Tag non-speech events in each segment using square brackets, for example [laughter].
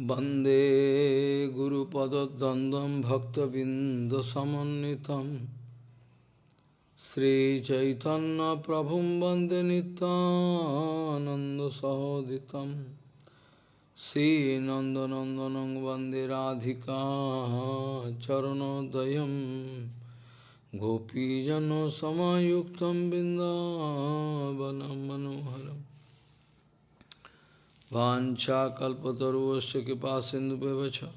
वन्दे गुरुपदद्वन्द्वं भक्तबिन्दसमन्वितं श्रीचैतन्यप्रभुं वन्दे नितानन्दसहोदितं श्रीनन्दनन्दनं वन्दे राधिका चरणोदयं गोपीजनसमायुक्तं बिन्दावनं मनोहरम् Vancha kalpataruvasya kipa sindhu bevacha.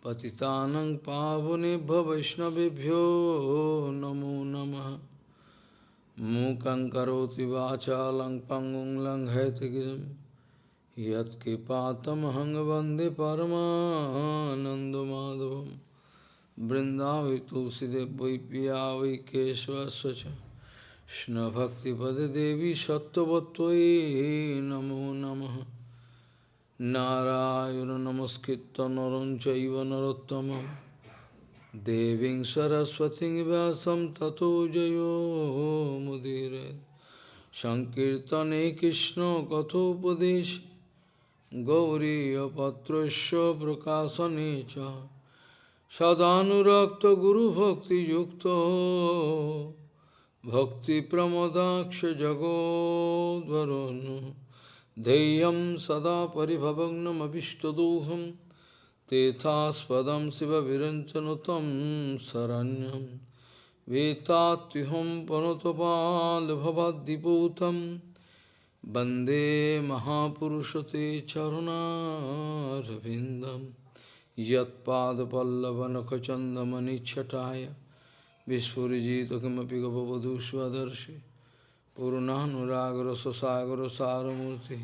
Patitanang pavunibha vaishnavibhyo namo namaha. Mukang karoti vacha lang pangung lang haitagiram. Yat kipatam hangavande paramahanandamadhavam. Brindavi tulsidev vai piya keshva svacha. কৃষ্ণভক্তিপদে দেবী সত্যবত্তই নমো নম। নারায়ণ নমস্কৃত নরঞ্চব নরোত্তম দেবীং সরস্বতী ব্যাসম ততো জয়োমুদীর সংকীর্তনে কৃষ্ণ কথোপদেশ গৌরীপত্র প্রকাশনে সদানুরক্ত গুরুভক্তিযুক্ত भक्तिप्रमदाक्षजगोद्वरुन् ध्येयं सदा परिभवग्नमभिष्टदोहं तेथास्पदं शिवविरञ्चनुतं शरण्यं वेत्तात्युहं पनुतपाल्भवद्दिपूतं वन्दे महापुरुषते चरुणारविन्दं यत्पादपल्लवनखचन्दमनिच्छटाय विस्फुरिजित किमपि गपवधू स्वदर्शि पूर्णानुरागर स्वसागर सारमूर्ति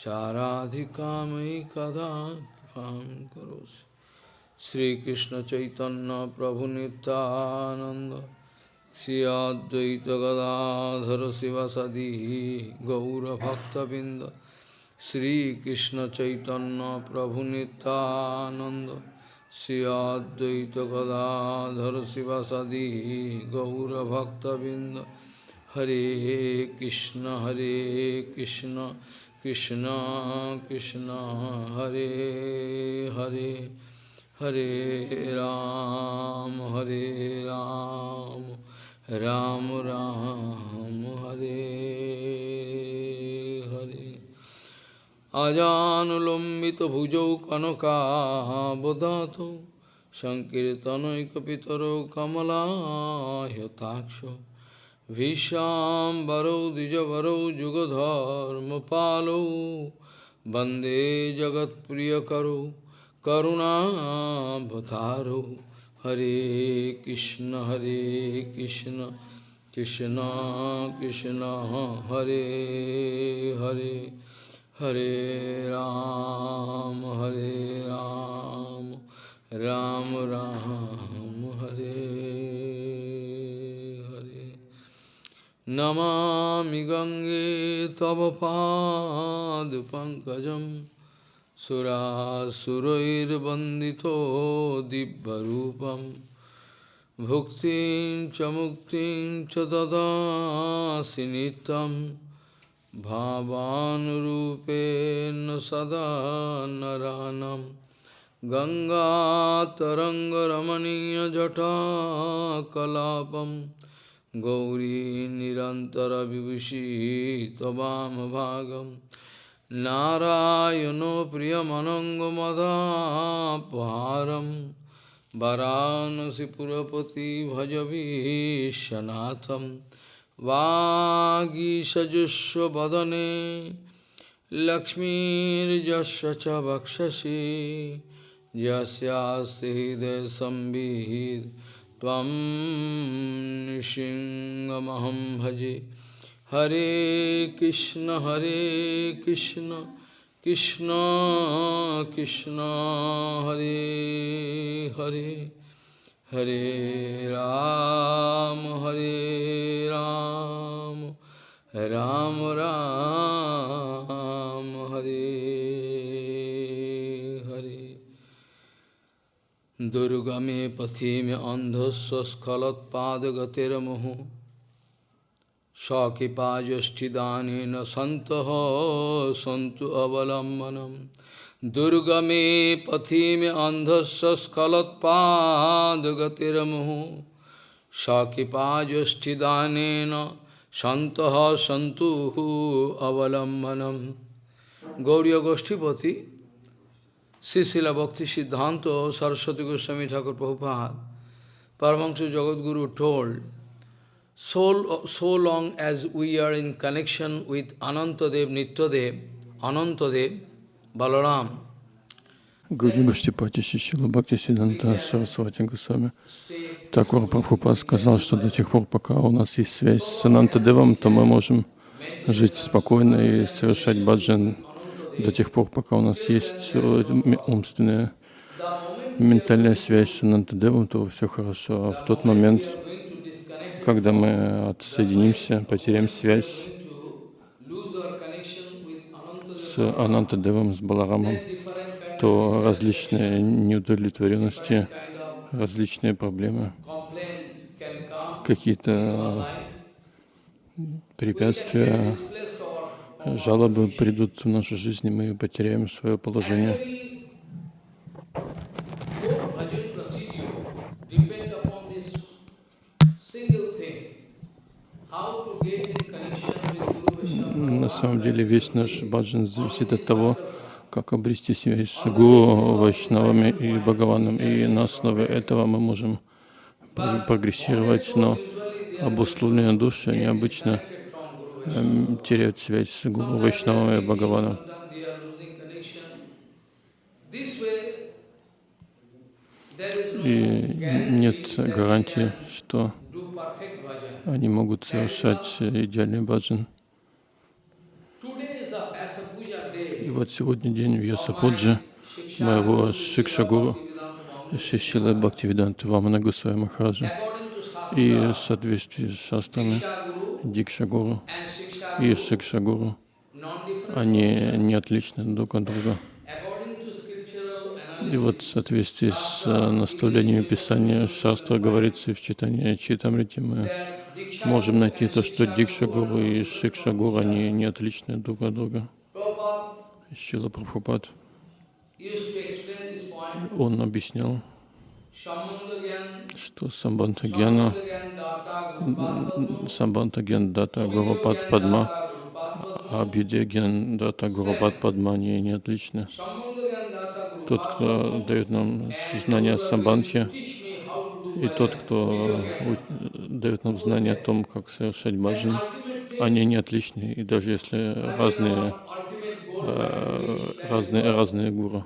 साराधिकामयि कदा कृपां करोसि श्रीकृष्ण चैतन्य प्रभु नित्यानंद श्री अद्वैत गदाधर शिवसदी गौरभक्तबिंद श्रीकृष्ण चैतन्य प्रभु नित्यानंद श्री अद्वैत गदाधर शिवसदी गौरभक्तबिंद हरे कृष्ण हरे कृष्ण कृष्ण कृष्ण हरे हरे हरे राम हरे राम राम राम हरे हरे আজানুলম্বিত ভুজৌ কনকাবদাত সংকীর্তনৈকপিতর কমলাহ্যতাক্ষ ভীষাম্বরৌ দ্বিজবরৌ যুগধর্ম পালৌ বন্দে জগৎপ্রিয়করৌ করুণাভতারৌ হরে কৃষ্ণ হরে কৃষ্ণ কৃষ্ণ কৃষ্ণ হরে Hare Hare Ram, Hare Ram, Ram Ram, Hare Hare. Namami Gange Tavapad Pankajam Sura Surair Bandito Dibbarupam Bhuktin Chamuktin Chadada Sinitam भावानुरूपेण सदा नरानं गङ्गातरङ्गरमणीयजटाकलापम् गौरी निरन्तरविभूषी त्ववामभागं नारायणो प्रियमनङ्गमदापहारं वरानसिपुरपति भजवीशनाथं वागीषजुष्वदने लक्ष्मीर्यस्य च वक्षसि यस्यास्ति हृदयसंविहित त्वं नृसिंहमहं भजे। हरे कृष्ण हरे कृष्ण कृष्ण कृष्ण, हरे हरे। हरे राम हरे राम राम राम हरे हरे दुर्गमे पथि में अन्धस्वस्खलत्पादगतिर्मुहुः सकृपाजष्ठिदानेन सन्तः सन्तु দুর্গমে পথিমে অন্ধস্ব স্খলৎপাদগতিরমুহু। সকৃপা জ্যোষ্ঠিদানেন সন্ত সন্তু অবলম্বনম। গৌরীয় গোষ্ঠীপতি শ্রীশিলা Bhakti Siddhanta Saraswati Goswami Thakur Prabhupada Paramahansa Jagadguru toll so so long as we are in connection with Anantadev Nityadev Anantadev Balaram, Гуди Гаштипати Шишила Бхакти Сиданта Сарасвати Госвами Такур Прабхупад сказал, что до тех пор, пока у нас есть связь с Анантадевом, то мы можем жить спокойно и совершать баджан. До тех пор, пока у нас есть умственная, ментальная связь с Анантадевом, то все хорошо. А в тот момент, когда мы отсоединимся, потеряем связь с Анантадевом, с Баларамом, то различные неудовлетворенности, различные проблемы, какие-то препятствия, жалобы придут в нашу жизнь, и мы потеряем свое положение. Самом деле весь наш баджан зависит от того, как обрести связь с Гуру, Вайшнавами и Бхагаваном. И на основе этого мы можем прогрессировать, но обусловленные души, они обычно эм, теряют связь с Гуру, Вайшнавами и Бхагаваном. И нет гарантии, что они могут совершать идеальный баджан. И вот сегодня день Вьясапуджи моего Шикшагуру, Шишила Бхактивиданта Вамана Гусая Махараджа. И в соответствии с шастрами Дикшагуру и Шикшагуру, они не отличны друг от друга. И вот в соответствии с э, наставлениями Писания Шастра говорится в читании Читамрити, мы можем найти то, что Дикшагуру и Шикшагуру, они не отличны друг от друга. Шила Прабхупад, он объяснял, что Самбанта Гьяна, Самбанта Гьян Дата Гурупад Падма, а Гьян Дата Гурупад Падма, они не отличны. Тот, кто дает нам знания Самбанхи, и тот, кто дает нам знания о том, как совершать баджан, они не отличны. И даже если разные разные, разные гуру.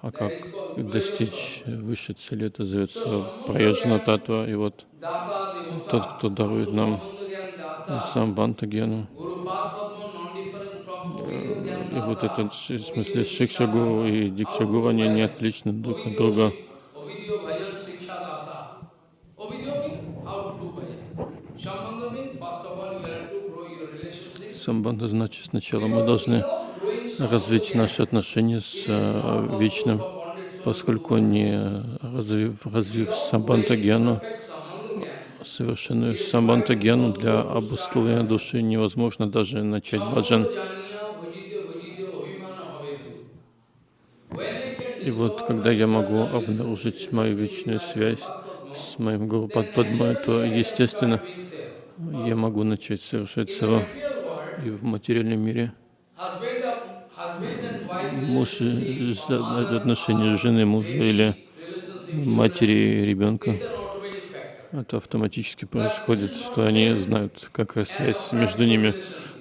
А как достичь высшей цели, это зовется Праяджана Татва. И вот тот, кто дарует нам сам Бантагену, э, и вот этот, в смысле, Шикша Гуру и Дикша Гуру, они не отличны друг от друга. Самбанда значит сначала мы должны развить наши отношения с э, Вечным, поскольку не развив, развив самбантагьяну, совершенную самбантагьяну для обусловления души невозможно даже начать баджан. И вот когда я могу обнаружить мою вечную связь с моим Гуру Падмой, то, естественно, я могу начать совершать сава и в материальном мире муж и отношения жены мужа или матери ребенка. Это автоматически происходит, что они знают, какая связь между ними,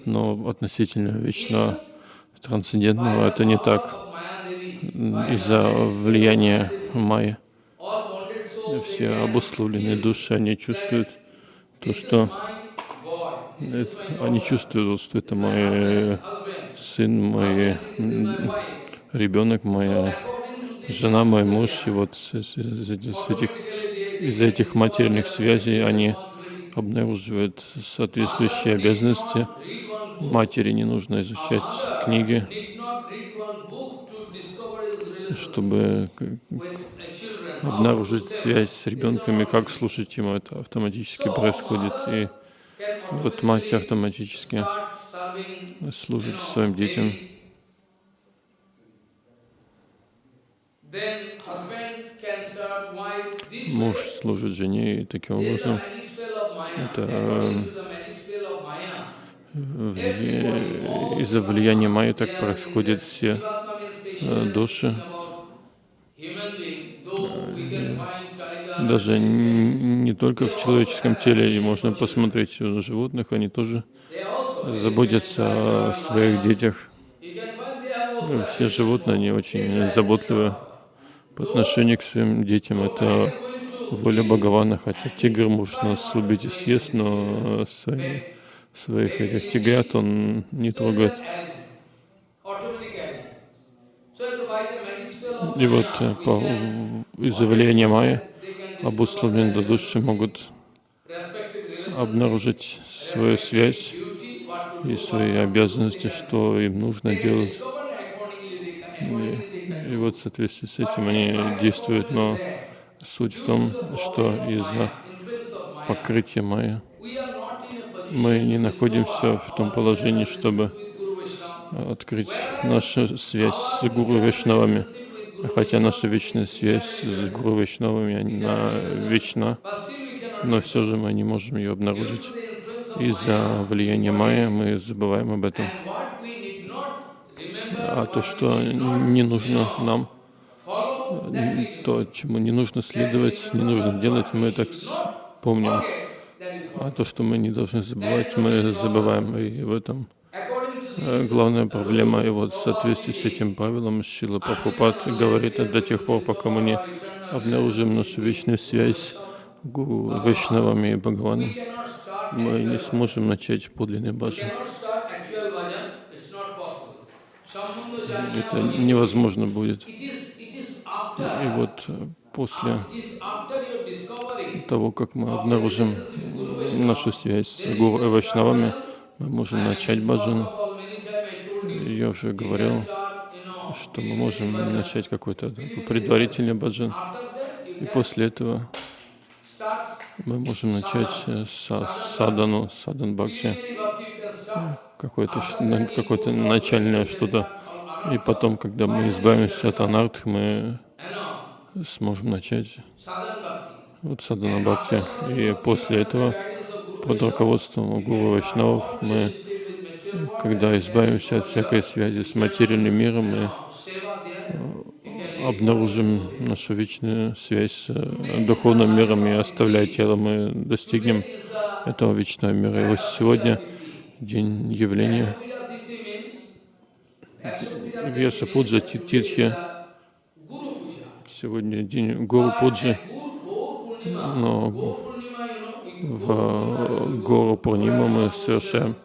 но относительно вечного трансцендентного это не так. Из-за влияния майя все обусловленные души, они чувствуют то, что они чувствуют, что это мой сын, мой ребенок, моя жена, мой муж. И вот с этих, из этих материальных связей они обнаруживают соответствующие обязанности. Матери не нужно изучать книги, чтобы обнаружить связь с ребенками, как слушать ему, это автоматически происходит. И вот мать автоматически служит своим детям. Муж служит жене, и таким образом это из-за влияния майя так происходят все души. Даже не только в человеческом теле, и можно посмотреть на животных, они тоже заботятся о своих детях. Все животные, они очень заботливы по отношению к своим детям. Это воля Бхагавана, хотя тигр может нас убить и съесть, но свои, своих этих тигрят он не трогает. И вот э, по, из-за влияния майя обусловленные души могут обнаружить свою связь и свои обязанности, что им нужно делать. И, и вот в соответствии с этим они действуют, но суть в том, что из-за покрытия майя мы не находимся в том положении, чтобы открыть нашу связь с Гуру Вишнавами. Хотя наша вечная связь с Гуру Вишнавами, она вечна, но все же мы не можем ее обнаружить. Из-за влияния майя мы забываем об этом. А то, что не нужно нам, то, чему не нужно следовать, не нужно делать, мы так помним. А то, что мы не должны забывать, мы забываем. И в этом Э, главная проблема. И вот в соответствии с этим правилом Шила Прабхупад говорит, до тех пор, пока мы не обнаружим нашу вечную связь с Вайшнавами и Бхагаваном, мы не сможем начать подлинный баджан. Это невозможно будет. И вот после того, как мы обнаружим нашу связь с Гуру Вайшнавами, мы можем начать баджан. Я уже говорил, что мы можем начать какой-то предварительный баджан. И после этого мы можем начать с садану, садан бхакти, какое-то какое -то начальное что-то. И потом, когда мы избавимся от анарт, мы сможем начать вот садана бхакти. И после этого, под руководством Гуру Вайшнавов, мы когда избавимся от всякой связи с материальным миром, мы э, обнаружим нашу вечную связь с э, духовным миром и оставляя тело, мы достигнем этого вечного мира. И вот сегодня день явления Веса Пуджа Титхи. Сегодня день Гуру Пуджи. Но в Гуру Пурнима мы совершаем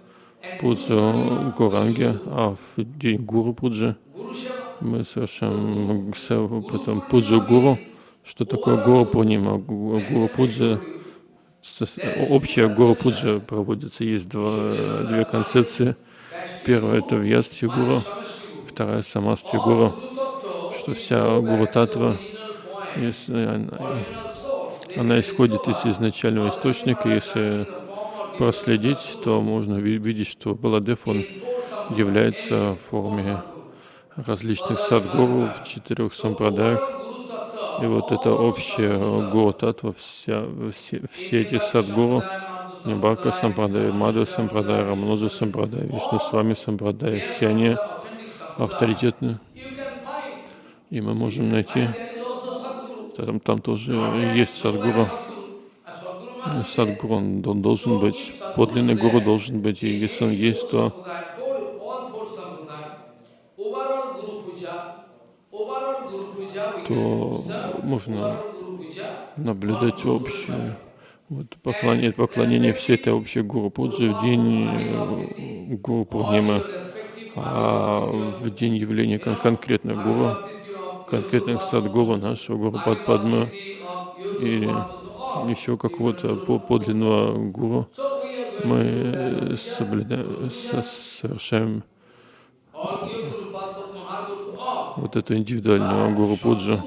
пуджу Гуранги, а в день Гуру Пуджи мы совершаем потом пуджу Гуру. Что такое Гуру Пурнима? Гуру Пуджа, общая Гуру Пуджа проводится. Есть два, две концепции. Первая — это Вьясти Гуру, вторая — Самасти Гуру, что вся Гуру Татва, если она, она исходит из изначального источника, если проследить, то можно видеть, что Баладев, он является в форме различных садгуру в четырех сампрадаях. И вот это общее гуру татва, вся, все, все эти садгуру, Нибака сампрадай, Мадха сампрадай, Рамануджа сампрадай, Вишну Свами сампрадай, все они авторитетны. И мы можем найти, там, там тоже есть садгуру. Садгуру, он, он должен быть, подлинный гуру должен быть, и если он есть, то то можно наблюдать общее вот, поклонение, поклонение всей этой общей гуру пуджи в день э, гуру Пурнима, а в день явления кон конкретных гуру, конкретных садгуру нашего гуру Падпадма и еще какого-то подлинного гуру, мы соблюдаем, совершаем вот эту индивидуальную гуру пуджу.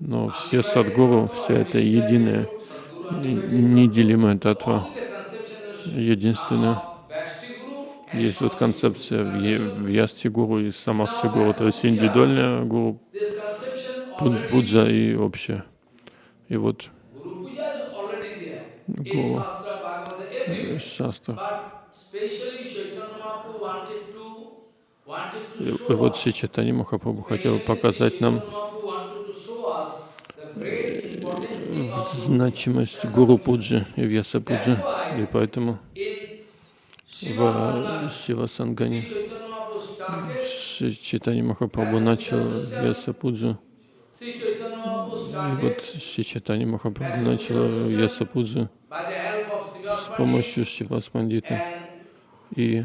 Но все садгуру, все это единое, неделимое татва, единственное. Есть вот концепция в Ясти гуру и Самасти гуру, то есть индивидуальная гуру пуд- пуджа и общее. И вот Puja is И show вот Шри Махапрабху хотел показать нам значимость Гуру Пуджи и Вьяса Пуджи. И поэтому в Шива Сангане Махапрабху начал Вьяса Пуджи. И вот Шри Махапрабху начал Вьяса Пуджи с помощью Шивас Пандита. and И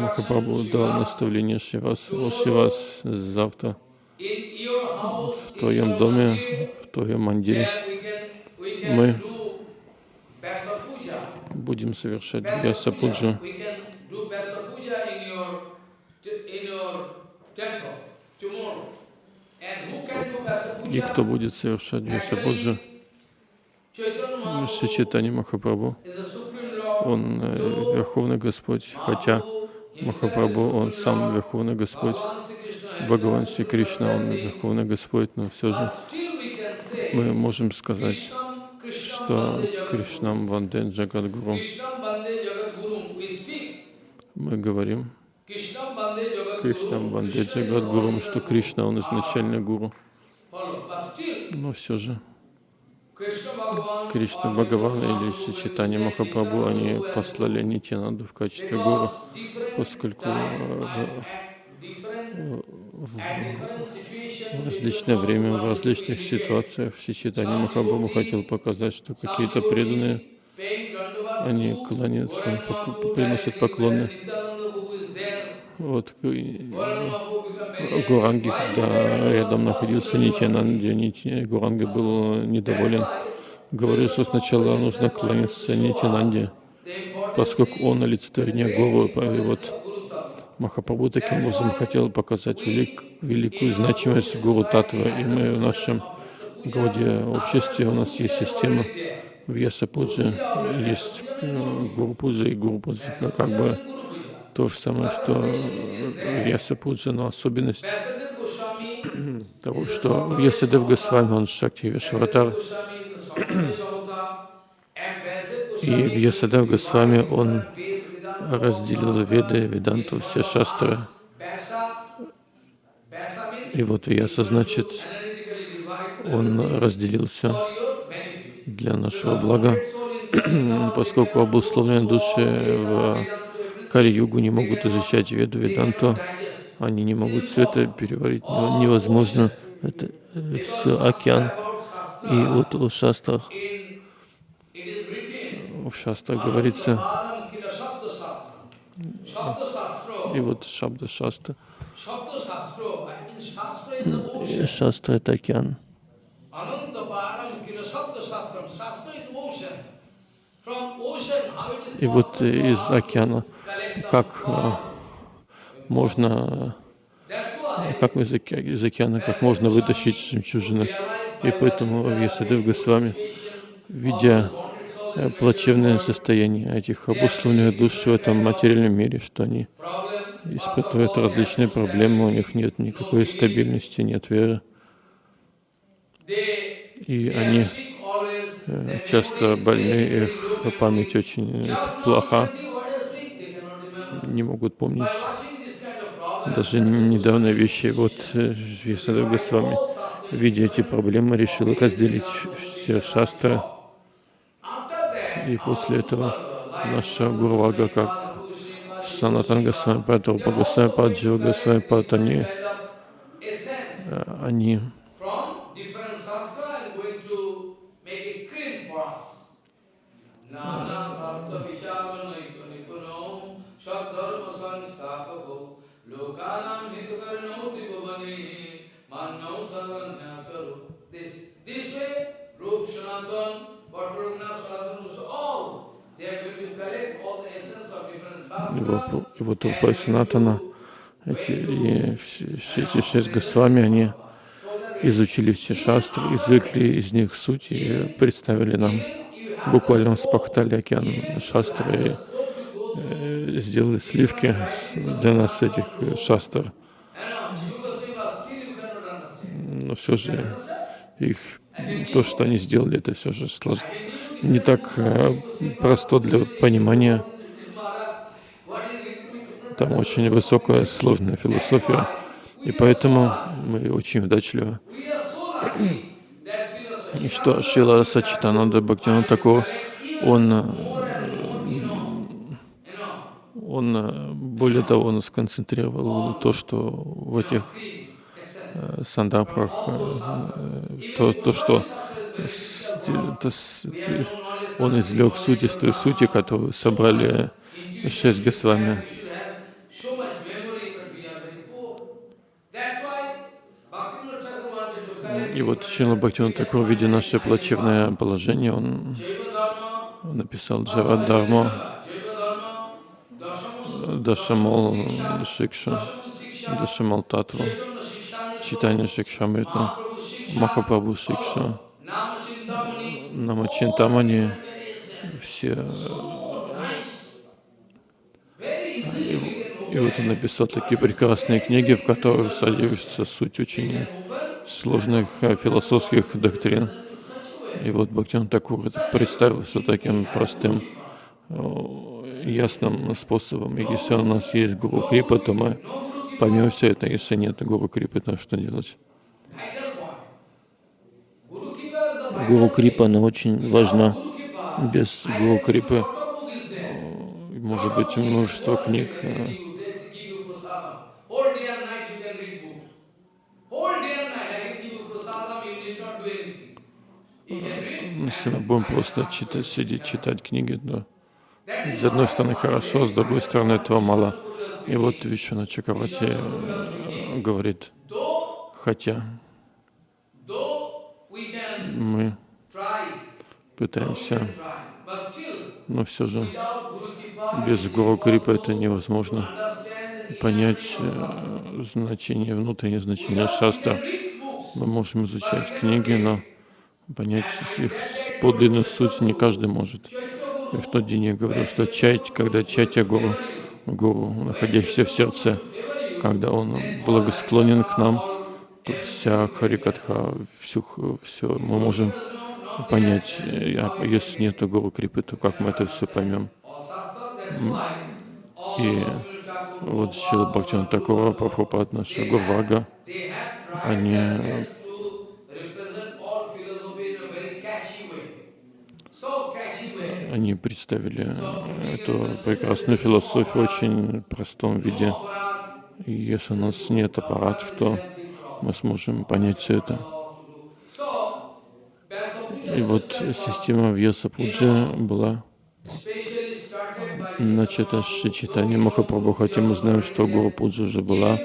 Махапрабху дал наставление Шивас. О, Шивас, завтра в твоем доме, в твоем мандире Мы будем совершать Basa И кто будет совершать Mahaprabhu Чайтанья Махапрабху. Он э, Верховный Господь, хотя Махапрабху, он сам Верховный Господь. Бхагаван Шри Кришна, он Верховный Господь, но все же мы можем сказать, что Кришнам Ванде Джагадгуру. Мы говорим Кришнам Guru. Ванде Krishna is Джагадгуру, что. Кришна, он изначальный гуру. Но все же Кришна Бхагаван или say Махапрабху, они послали Нитянанду в качестве гуру, поскольку э, в, различное время, в различных ситуациях Шри Читание Махапрабху хотел показать, что какие-то преданные, они кланяются, приносят поклоны. Вот, very Гуранги, когда рядом находился Нитянанди, Нити- Гуранга был недоволен. Говорил, что сначала нужно кланяться importance поскольку он олицетворение Гуру. И вот. Махапрабху таким образом хотел показать велик, великую значимость Гуру Татвы. И мы в нашем Гауде обществе, у нас есть система в Яса Пуджи, есть э, Гуру Пуджа и Гуру Пуджа. Но как бы то же самое, что Яса Пуджа, но особенность [clears throat] того, что Ясадев Госвами, он Шакти Vyasadeva [clears throat] и в Ясадев Госвами он разделил Веды, Веданту, все шастры. И вот Яса значит, он разделил все for your benefit. для нашего блага, [clears throat] поскольку обусловленные души в Кали-югу не могут изучать Веду, Веданту, они не могут все это переварить, но невозможно. Это все океан. И вот в шастрах, в шастрах говорится, и вот Шабда и Шастра это океан. И вот из океана, как а, можно, why как из, оке- из океана, как можно вытащить жемчужины. И поэтому в Ясадев Госвами, видя э, плачевное состояние этих обусловленных душ в этом материальном мире, что они испытывают различные проблемы, у них нет никакой стабильности, нет веры. И они э, часто больны, их память очень э, плоха, не могут помнить даже недавно вещи. Вот э, Ясадев Госвами, видя эти проблемы, решил разделить все шастры. И после этого наша Гурвага, как Санатан Госвами, Патрупа Госвами, Паджива Госвами, Пат, они, э, они его Трупа и Санатана, эти, и все, все эти шесть Госвами, они изучили все шастры, извлекли из них суть и представили нам, буквально спахтали океан шастры и сделали сливки для нас этих э, шастр. Но все же их, то, что они сделали, это все же сложно. не так э, просто для понимания. Там очень высокая, сложная философия. И поэтому мы очень удачливы. Что Шила Сачитананда Бхактина такого, он, э, он, э, более того, он сконцентрировал то, что в этих э, сандапрах, то, то что то, он извлек суть из той сути, которую собрали шесть Госвами. И вот Шила Бхактиван такого, видя наше плачевное положение, он написал Джава Дharma, Дашамол Шикша, Дашамол Татва, Читание Шикшамрита, Махапрабху Шикша, Намачинтамани, все. И, вот он написал такие прекрасные книги, в которых содержится суть очень сложных э, философских доктрин. И вот Бхактин Такур представился таким простым, ясным способом. И если у нас есть Гуру Крипа, то мы поймем все это. Если нет Гуру Крипы, то что делать? Гуру Крипа, она очень важна. Без Гуру Крипы э, может быть множество книг, если мы будем просто читать, сидеть, читать книги, то с одной стороны хорошо, с другой стороны этого мало. И вот Вишвана Чакравати э, говорит, хотя мы пытаемся, но все же без Гуру Крипа это невозможно понять э, значение, внутреннее значение шастра. Мы можем изучать книги, но понять их подлинную суть не каждый может. В тот день я говорил, что чать, когда чатя гуру, гуру, находящийся в сердце, когда он благосклонен к нам, то вся харикатха, всю, все мы можем понять. А если нет гуру крипы, то как мы это все поймем? И вот Шила Бхактина такого Прабхупад, наша Гурвага, они они представили эту прекрасную философию в очень простом виде. И если у нас нет аппаратов, то мы сможем понять все это. И вот система Вьяса Пуджи была начата с Шичитани Махапрабху, хотя мы знаем, что Гуру Пуджа уже была,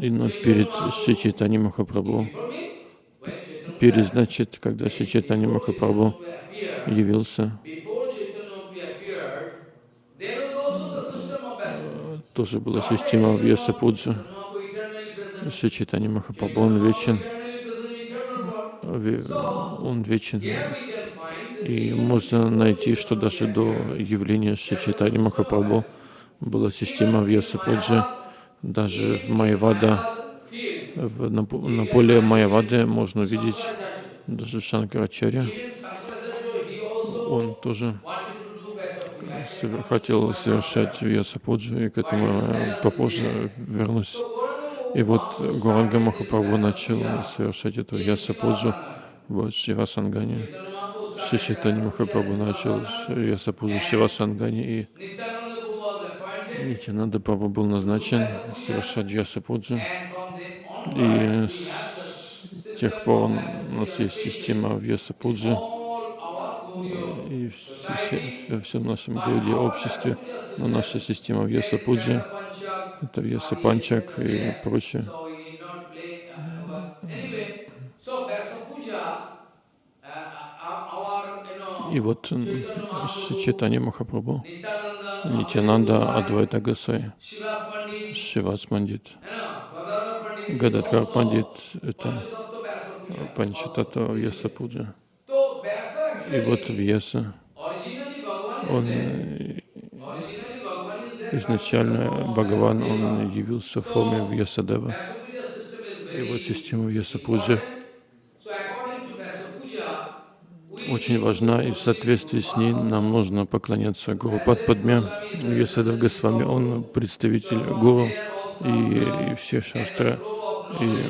и, но перед Шичитани Махапрабху, перед, значит, когда Шичитани Махапрабху явился, тоже была система Вьяса Пуджа. Шри Чайтани Махапрабху, он вечен, он вечен. И можно найти, что даже до явления Шри Чайтани Махапрабху была система Вьяса Пуджа. Даже в Майявада, в, на, на поле Майявады можно увидеть даже Шанкарачаря. Он тоже хотел совершать Вьяса Пуджи, и к этому попозже вернусь. И вот Гуранга Махапрабху начал совершать эту Вьяса Пуджу в Шивасангане. Шишитани Махапрабху начал Вьяса Пуджу в Шивасангане, и Нитянанда Прабху был назначен совершать Вьяса Пуджу. И с тех пор у нас есть система Вьяса Пуджи и во всем нашем городе, обществе, но наша система Вьеса Пуджи, это Вьеса Панчак и прочее. И вот Шичитани Махапрабху, Нитянанда Адвайта Гасай, Шивас Пандит, Гададхар Пандит, это Панчатата Вьеса Пуджа. И вот Вьеса, он э, изначально Бхагаван, он явился в форме Вьясадева. И вот система Вьяса Пуджи очень важна, и в соответствии с ней нам нужно поклоняться Гуру Падпадме. Вьясадев Госвами, он представитель Гуру, и, и все шастры, и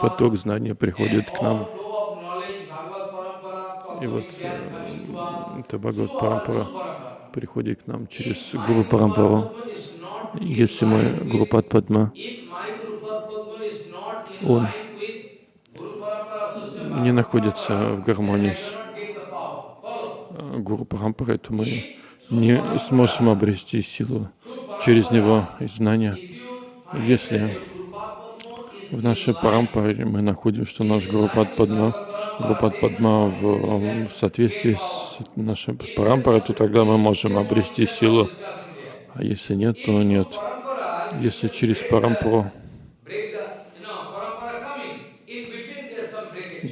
поток знания приходит к нам. И вот э, это Бхагават Парампара приходит к нам через Гуру Парампару. Если мой Гуру Падпадма, он не находится в гармонии с э, Гуру Парампарой, то мы не сможем обрести силу через него и знания. Если в нашей парампаре мы находим, что наш Гурупад Падма, Гурупад Падма в, в соответствии с нашей парампарой, то тогда мы можем обрести силу. А если нет, то нет. Если через парампару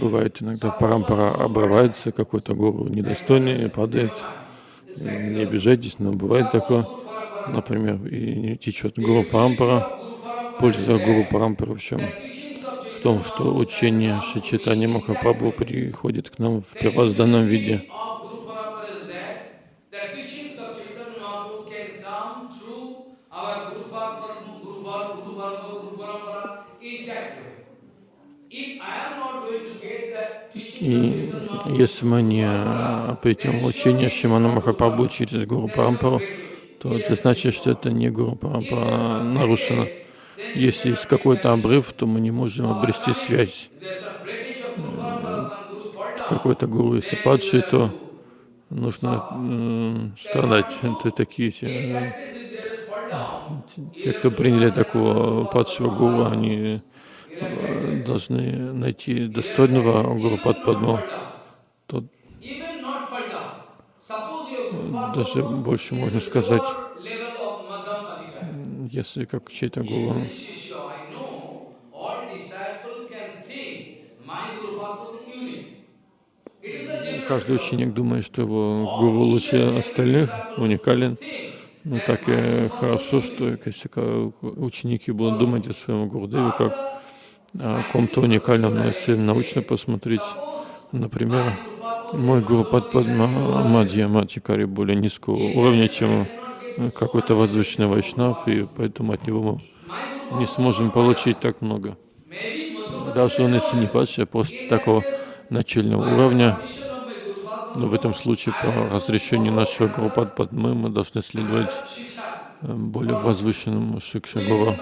бывает иногда парампара обрывается, какой-то гуру недостойный падает. Не обижайтесь, но бывает такое. Например, и не течет гуру парампара. Польза гуру парампара в чем? В том, что учение Шичитани Махапрабху приходит к нам в первозданном виде. И если мы не в учение Шимана Махапрабху через Гуру Парампару, то это значит, что это не Гуру Парампара нарушено. Если есть какой-то обрыв, то мы не можем обрести связь. Какой-то гуру, если падший, то нужно э, страдать. Это такие те, те, кто приняли такого падшего гуру, они э, должны найти достойного гуру Падпадму. Тот даже больше можно сказать, если как чей-то гуру каждый ученик думает, что его гуру лучше остальных, уникален. Ну так и хорошо, что если ученики будут думать о своем Гурдеве как о ком-то уникальном, но если научно посмотреть, например, мой гуру Падпадма Мадья Матикари более низкого уровня, чем какой-то возвышенный вайшнав, и поэтому от него мы не сможем получить так много. Даже он, если не падший, а просто такого начального уровня, но в этом случае по разрешению нашего Гуру Падпадмы мы должны следовать э, более возвышенному Шикшагуру,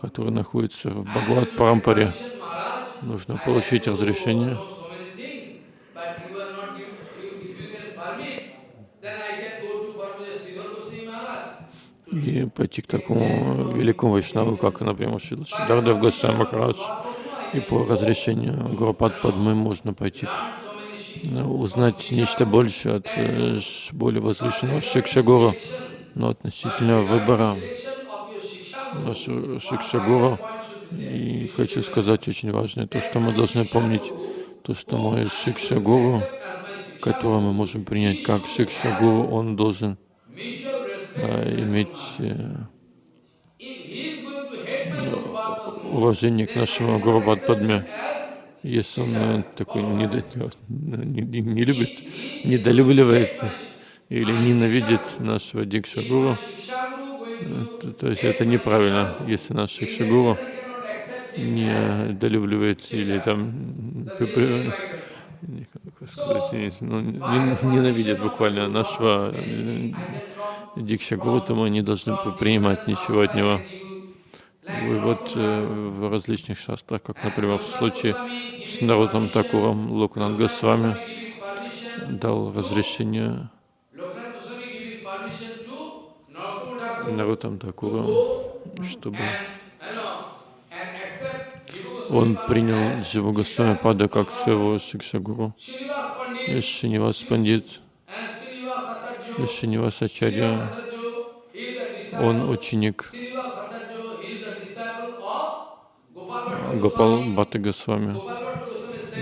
который находится в Бхагават Парампаре. Нужно получить разрешение и пойти к такому великому вайшнаву, как, например, Шидардев Госвами Махарадж. И по разрешению Гурупад Падмы можно пойти узнать нечто больше от э, более возвышенного Шикшагуру, но относительно выбора Шикшагуру. И хочу сказать очень важное, то, что мы должны помнить, то, что мой Шикшагуру, которого мы можем принять как Шикшагуру, он должен иметь э, уважение к нашему Гуру. Если он э, такой не, не, не любит, недолюбливает или ненавидит нашего Дикшагуру, то, то есть это неправильно. Если наш Дикшагуру не долюбливает или там сказать, ну, ненавидят буквально нашего э, Дикша Гуру, мы не должны принимать ничего от него. И вот э, в различных шастрах, как, например, в случае с народом Такуром, Луканат Госвами дал разрешение народам Такуру, чтобы он принял Дживу Госвами Пада как своего Шикшагуру. И Шинивас Пандит, и Шинивас Ачарья, он ученик Гопал Бхатта Госвами.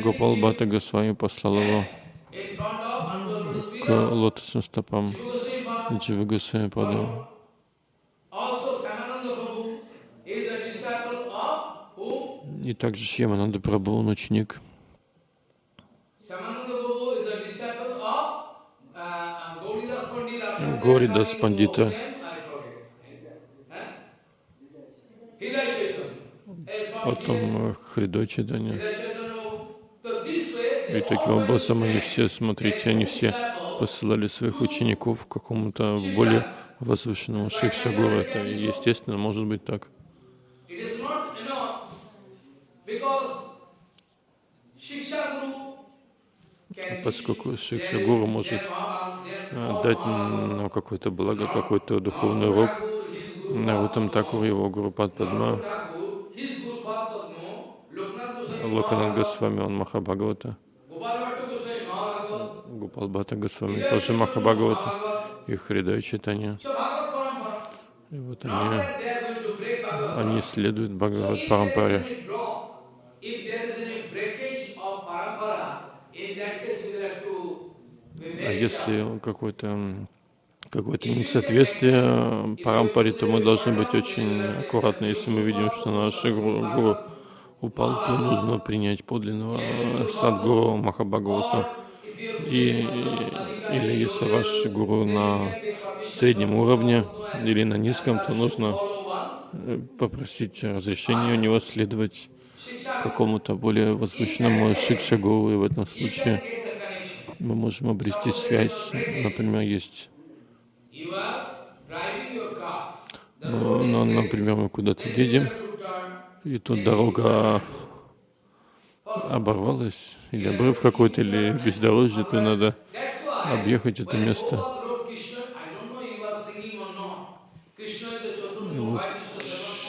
Гопал Бхатта Госвами послал его к лотосным стопам Дживы Госвами Пада. И также Шьямананда Прабhu, он ученик from here, потом э, way, И таким образом они все, смотрите, они все посылали своих учеников к какому-то более возвышенному Шикшагуру. Это естественно, может быть так. Because Shiksha Поскольку Шикша Гуру может э, дать нам какое-то благо, какой-то духовный урок. Нарутам Такур, его Гуру Падма, Локанат Госвами, он Махабхагавата, Gopal Bhatta Goswami Mahabhagavad, Гупал Бхатта Госвами тоже Махабхагавата, Mahabhagavad. и Хридай Parampara. И вот они, они следуют Бхагават Парампаре. Если какое-то какое-то несоответствие парампаре, то мы должны быть очень аккуратны. Если мы видим, что наш гуру, гуру упал, то нужно принять подлинного э, садгуру Махабхагавата. И, или если ваш гуру на среднем уровне или на низком, то нужно э, попросить разрешения у него следовать какому-то более возвышенному шикшагуру, и в этом случае. Мы можем обрести связь. Например, есть, ну, ну, great. например, мы куда-то едем, и тут дорога оборвалась, или обрыв какой-то, или бездорожье, то надо объехать это место. Chaturanga, вот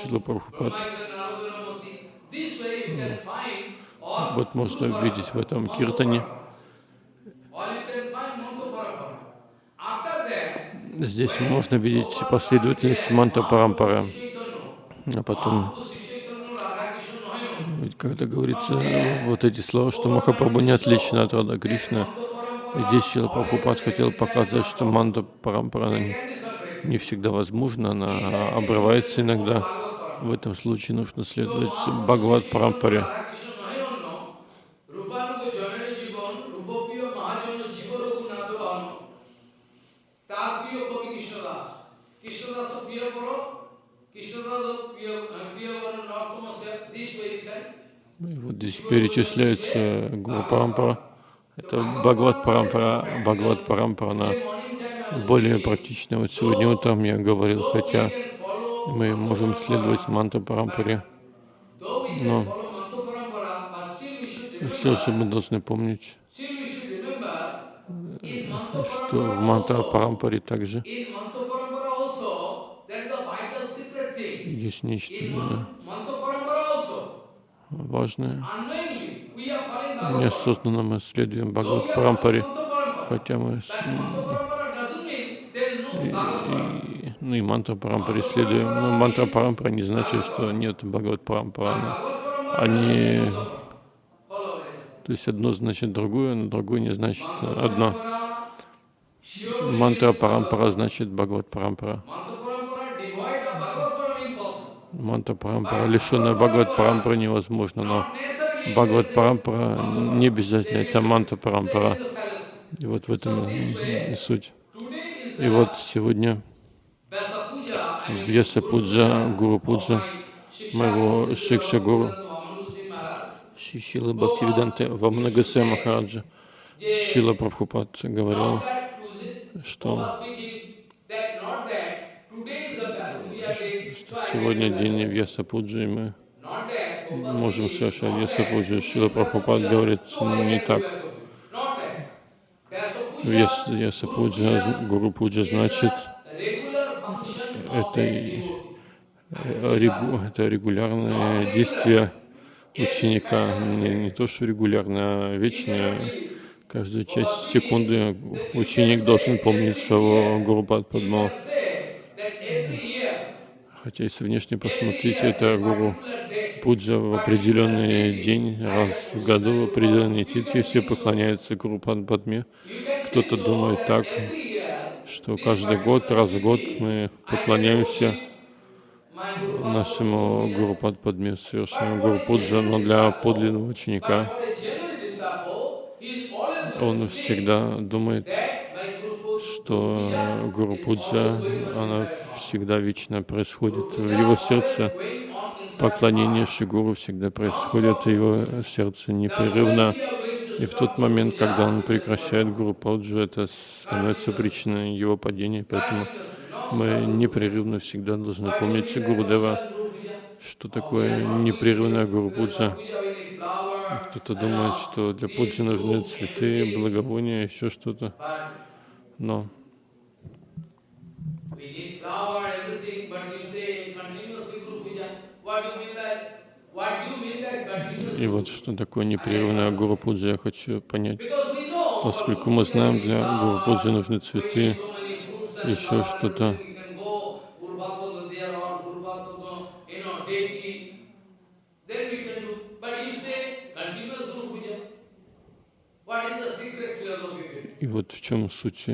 Шила Прабхупад. Вот можно Guru видеть в этом киртане. Здесь можно видеть последовательность манта. Chaitanya, А потом, ведь когда говорится вот эти слова, что Махапрабху не отличен от Рада Кришны, здесь Шила Прабхупад хотел показать, что манта парампара не всегда возможна, она обрывается иногда. В этом случае нужно следовать Бхагават Парампаре. Вот здесь перечисляется Гуру. Это Бхагават Парампара. Бхагават Парампара, она более практичная. Вот сегодня утром я говорил, хотя мы можем следовать манта Парампаре, но все же мы должны помнить, Mantra что в манта Парампаре также есть нечто also, важное. Неосознанно мы следуем Бхагават Парампаре, хотя мы с- и, и- ну и мантра Парампаре следуем. Но мантра Парампара не значит, что нет Бхагават Парампара. Они, то есть одно значит другое, но другое не значит одно. Мантра Парампара значит Бхагават Парампара. Мантра Парампара, лишенная Бхагават Парампара невозможно, но Бхагават Парампара не обязательно, это Мантра Парампара. И вот в этом суть. И вот сегодня Вьяса Пуджа, Гуру Пуджа, моего Шикша Гуру, Vamanusi Maharaj. Шила Бхактивиданте Вамнагасе Махараджа, Шила Прабхупад говорил, что I сегодня день. Вьяса Пуджи, и мы можем совершать not Вьяса that, Пуджи. today Шила Прабхупад говорит не так. Вьяса, Вьяса Guru Пуджа, Puja Гуру Пуджа значит это, это регулярное действие ученика, не, не то, что регулярное, а вечное. Каждую часть секунды ученик должен помнить своего Гуру Падму. Say that every year, Хотя если внешне посмотреть, это Гуру Пуджа в определенный день, раз в году, в определенные титхи, все поклоняются Гуру Падме. Кто-то думает так, что каждый год, раз в год мы поклоняемся нашему Гуру Падме совершаем Гуру Пуджа, но для подлинного ученика он всегда думает, что Гуру Пуджа, она всегда вечно происходит в его сердце. Поклонение Шигуру всегда происходит в его сердце непрерывно. И в тот момент, когда он прекращает Гуру Пуджу, это становится причиной его падения. Поэтому мы непрерывно всегда должны помнить Гурудева, что такое непрерывная Гуру Пуджа. Кто-то думает, что для пуджи нужны цветы, благовония, еще что-то. Но и вот что такое непрерывная Гуру Пуджа, я хочу понять. Поскольку мы знаем, для Гуру Пуджи нужны цветы, еще что-то. Вот в чем суть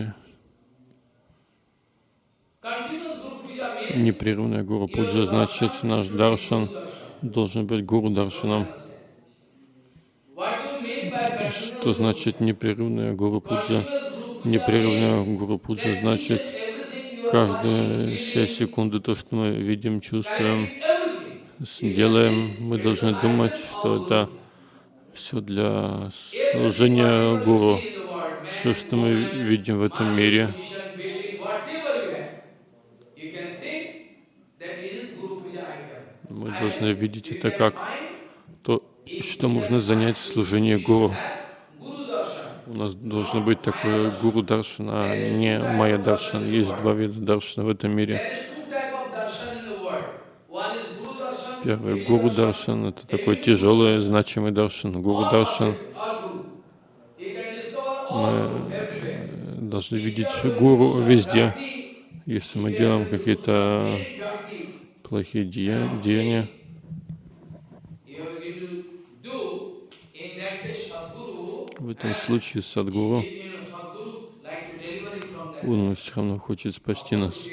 непрерывная гуру пуджа, значит наш даршан должен быть гуру даршаном. Что значит непрерывная гуру пуджа? Непрерывная гуру пуджа значит каждые все секунды то, что мы видим, чувствуем, делаем, мы должны думать, что это все для служения гуру. Все, что мы видим в этом мире, мы должны видеть это как то, что можно занять в служении гуру. У нас должно быть такое гуру даршана, а не майя даршана. Есть два вида даршана в этом мире. Первый гуру даршан это такой тяжелый, значимый даршан. Гуру даршан мы должны видеть гуру везде. Если мы делаем какие-то плохие деяния, в этом случае Садгуру, все равно хочет спасти нас.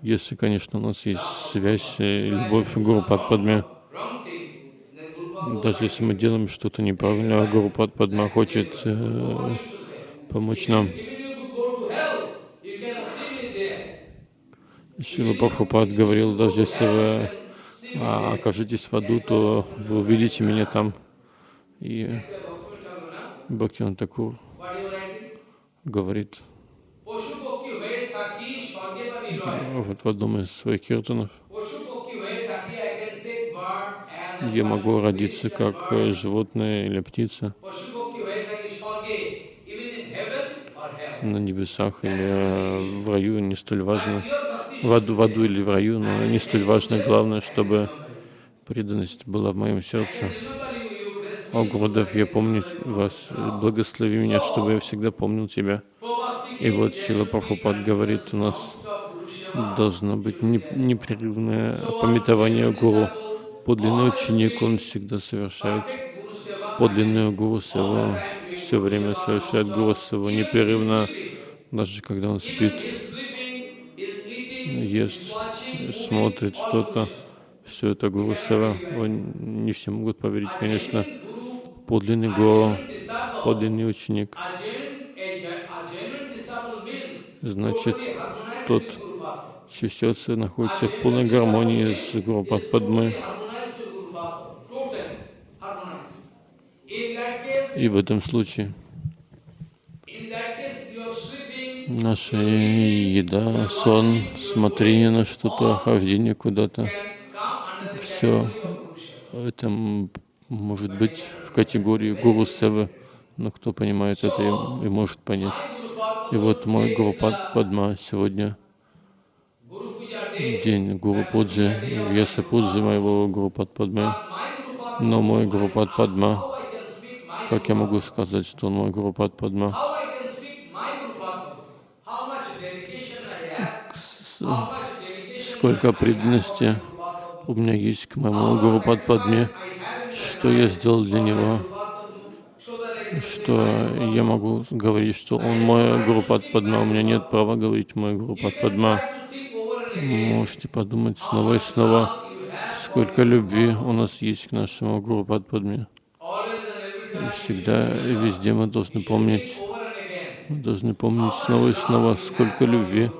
Если, конечно, у нас есть связь, любовь к Гуру Падме, даже если мы делаем что-то неправильно, Гуру Падма хочет э, помочь нам. Шила Прабхупад говорил, даже если вы а, окажетесь в аду, то вы увидите меня там. И Бхактиван Такур говорит вот в одном из своих киртанов, я могу родиться как животное или птица на небесах или в раю, не столь важно в аду, в аду или в раю, но не столь важно. Главное, чтобы преданность была в моем сердце. О, Гурудев, я помню вас, благослови меня, чтобы я всегда помнил тебя. И вот Шила Прабхупад говорит, у нас должно быть непрерывное пометование Гуру. Подлинный ученик, он всегда совершает подлинную Гуру Севу, все время совершает Гуру Севу непрерывно, даже когда он спит ест, смотрит что-то, все это Гуру Сева. Не все могут поверить, конечно. Подлинный Гуру, подлинный ученик. Значит, тот, сердце находится в полной гармонии с Гуру Падмой. И в этом случае наша еда, сон, смотрение на что-то, хождение куда-то, все это может быть в категории гуру сева, но кто понимает это и, и может понять. И вот мой Гуру Падма сегодня день Гуру Пуджи, Вьяса Пуджи моего Гуру Падмы, но мой Гуру Падма, как я могу сказать, что он мой Гуру Падма? сколько преданности у меня есть к моему Гуру Падме, что я сделал для него, что я могу говорить, что он мой Гуру Падма, у меня нет права говорить мой Гуру Падма. можете подумать снова и снова, сколько любви у нас есть к нашему Гуру Падпадме. Всегда и везде мы должны помнить, мы должны помнить снова и снова, сколько любви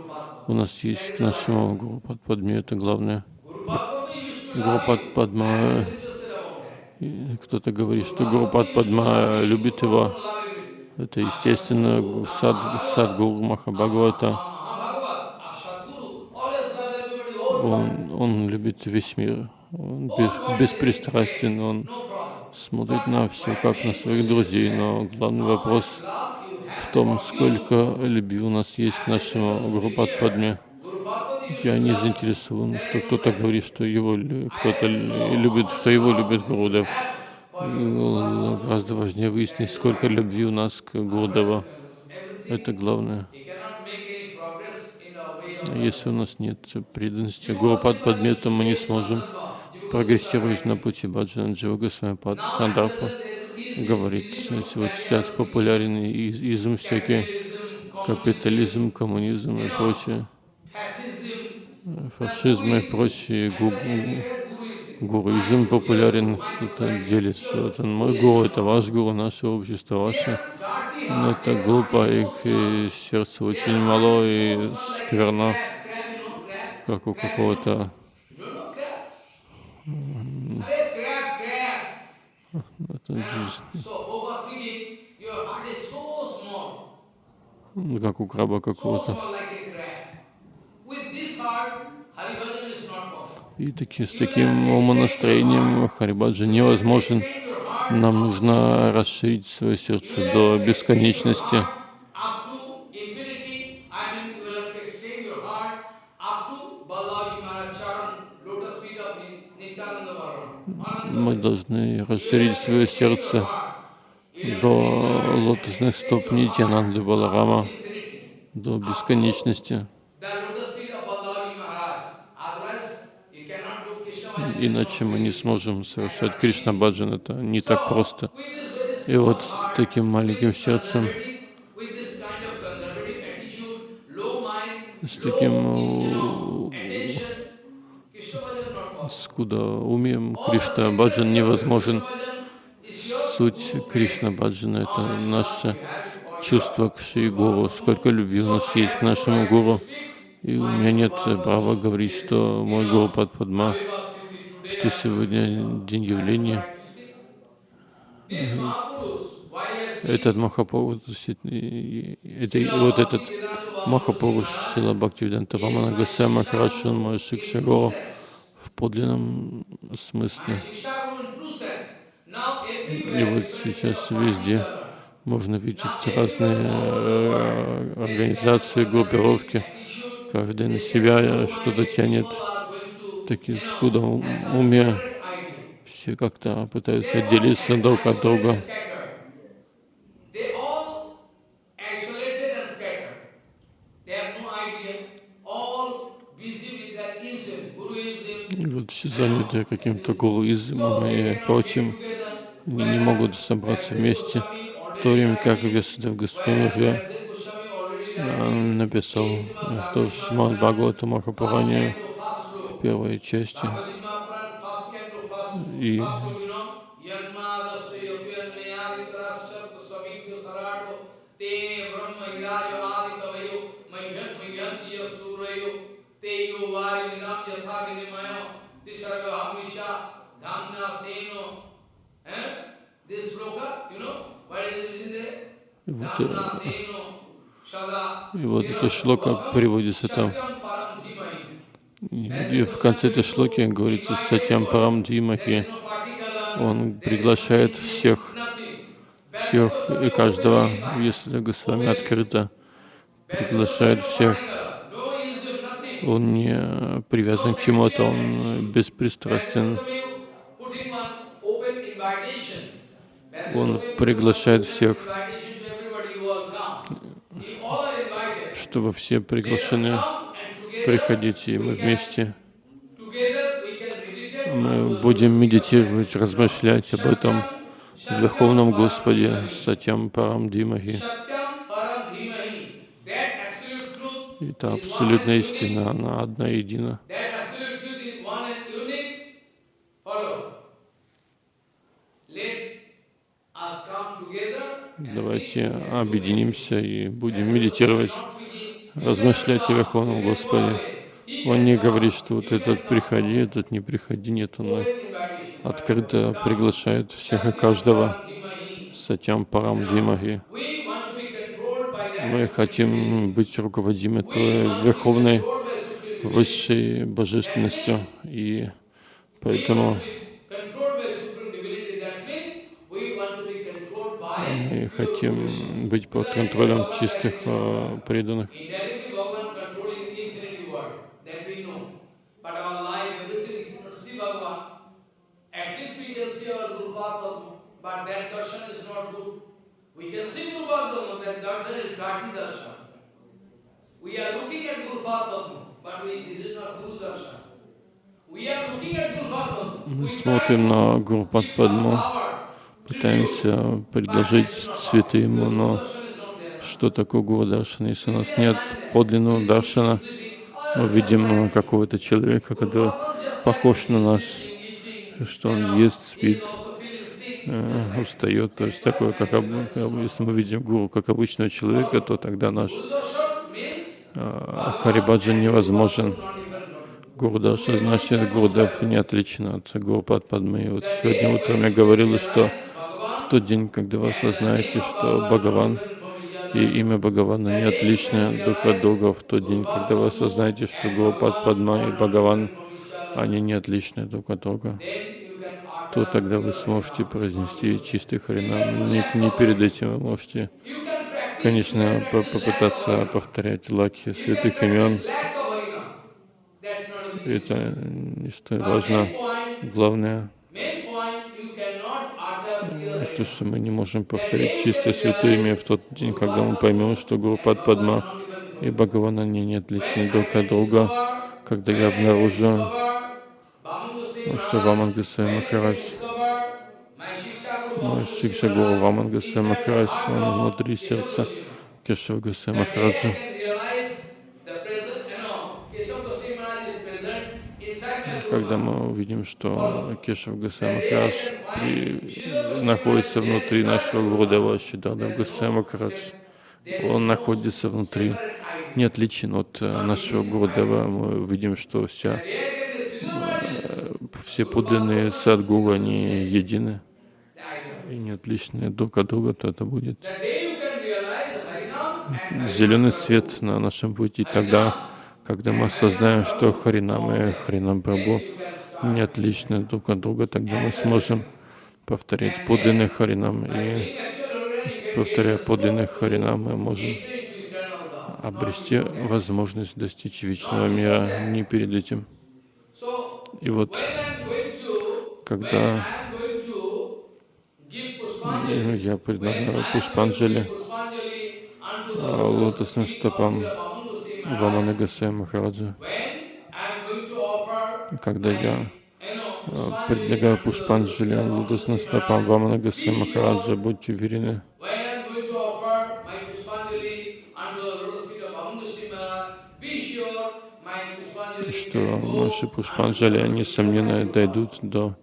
у нас есть к нашему Гуру Падпадме. Это главное. Гуру Падпадма, кто-то говорит, что Гуру Падпадма любит его. Это естественно сад, Садгуру Махабхагавата. Он, он любит весь мир, он без, беспристрастен, он смотрит на все, как на своих друзей, но главный вопрос в том, сколько любви у нас есть к нашему Гуру Падпадме. Я не заинтересован, что кто-то говорит, что его кто-то любит, что его любит Гурудев. Гораздо важнее выяснить, сколько любви у нас к Гурудеву. Это главное. Если у нас нет преданности Гурупад Падмету, мы не сможем прогрессировать на пути Баджана Джива Госвамипад Сандарпа говорит, вот сейчас популярен изм всякий, капитализм, коммунизм и прочее, фашизм и прочее, гу, гуруизм популярен, кто-то делится. Вот он мой гуру, это ваш гуру, наше общество ваше. Но это глупо, их сердце очень мало и скверно, как у какого-то. Как у краба какого-то. И таки, с таким умонастроением Харибаджа невозможен. Нам нужно расширить свое сердце до бесконечности. Мы должны расширить свое сердце до лотосных стоп Нитянанды Баларама, до бесконечности. Иначе мы не сможем совершать Кришна Баджан, это не так просто. И вот с таким маленьким сердцем, с таким скуда умеем Кришна Баджан невозможен. Суть Кришна Баджана — это наше чувство к Шри Гуру, сколько любви у нас есть к нашему Гуру. И у меня нет права говорить, что мой Гуру Падпадма, что сегодня день явления. Этот Махапуруш, это, вот этот Махапуруш Шила Бхактивиданта Рамана Гасая Махарадж, он мой Шикшагова в подлинном смысле. И вот сейчас везде можно видеть разные э, организации, группировки. Каждый на себя что-то тянет, такие скудом уме. Все как-то пытаются отделиться друг от друга. Все заняты каким-то гуруизмом и прочим, они не могут собраться вместе. В то время как Весадев Господин уже написал, что в Шиман Бхагавата Махапуране в первой части и вот, и вот эта шлока приводится там. И в конце этой шлоки говорится Сатям Парам Димахи. Он приглашает всех, всех и каждого, если Госвами открыто, приглашает всех. Он не привязан к чему-то, он беспристрастен. Он приглашает всех чтобы все приглашены приходить, и мы вместе мы будем медитировать, размышлять об этом Верховном Господе Сатям Парам Димахи. И это абсолютная истина, она одна и едина. Давайте объединимся и будем медитировать, размышлять о Верховном Господе. Он не говорит, что вот этот приходи, этот не приходи, нет, он открыто приглашает всех и каждого. Сатям Парам Димахи. Мы хотим быть руководимы той верховной, высшей божественностью, и поэтому мы хотим быть под контролем чистых э, преданных. Мы смотрим на Гуру to Падму, пытаемся предложить цветы ему, но что такое Гуру Даршана? Если у нас нет подлинного Даршана, мы видим какого-то человека, который похож на нас, что он ест, спит, э, устает. То есть такое, как если мы видим гуру как обычного человека, то тогда наш э, Харибаджан невозможен. Гуру Дарша значит Гурудев не отличен от Гуру Падмы. Вот сегодня утром я говорил, что в тот день, когда вы осознаете, что Бхагаван и имя Бхагавана не отличны друг от друга, в тот день, когда вы осознаете, что Гуру Падма и Бхагаван, они не отличны друг от друга, то тогда вы сможете произнести чистый Харинам. Не, не перед этим вы можете, конечно, по- попытаться повторять лаки святых имен. Это не столь важно. Главное, то, что мы не можем повторить чисто святое имя в тот день, когда мы поймем, что Гуру Падма и Бхагаван, они не отличны друг от друга, когда я обнаружу, что Ваман Госвами Махарадж, мой Шикша Гуру Ваман Госвами Махарадж, он внутри сердца Кешава Госвами Махараджа. Когда мы увидим, что Кешав Госвами Махарадж находится внутри нашего Гурудева Шидада Госвами Махарадж, он находится внутри, не отличен от э, нашего Гурудева. Мы увидим, что вся, э, все подлинные садгуру, они едины и не отличны друг от друга, то это будет зеленый свет на нашем пути тогда, когда мы осознаем, что Харинам и Харинам Прабhu не отличны друг от друга, тогда мы сможем повторять подлинный Харинам. И повторяя подлинный Харинам, мы можем обрести возможность достичь вечного мира не перед этим. И вот, когда я предлагаю Пушпанджали а, лотосным стопам Вамана Гасая Махараджа, когда я а, предлагаю Пушпанджали лотосным стопам Вамана Гасая Махараджа, будьте уверены, что наши Пушпанджали, несомненно, дойдут до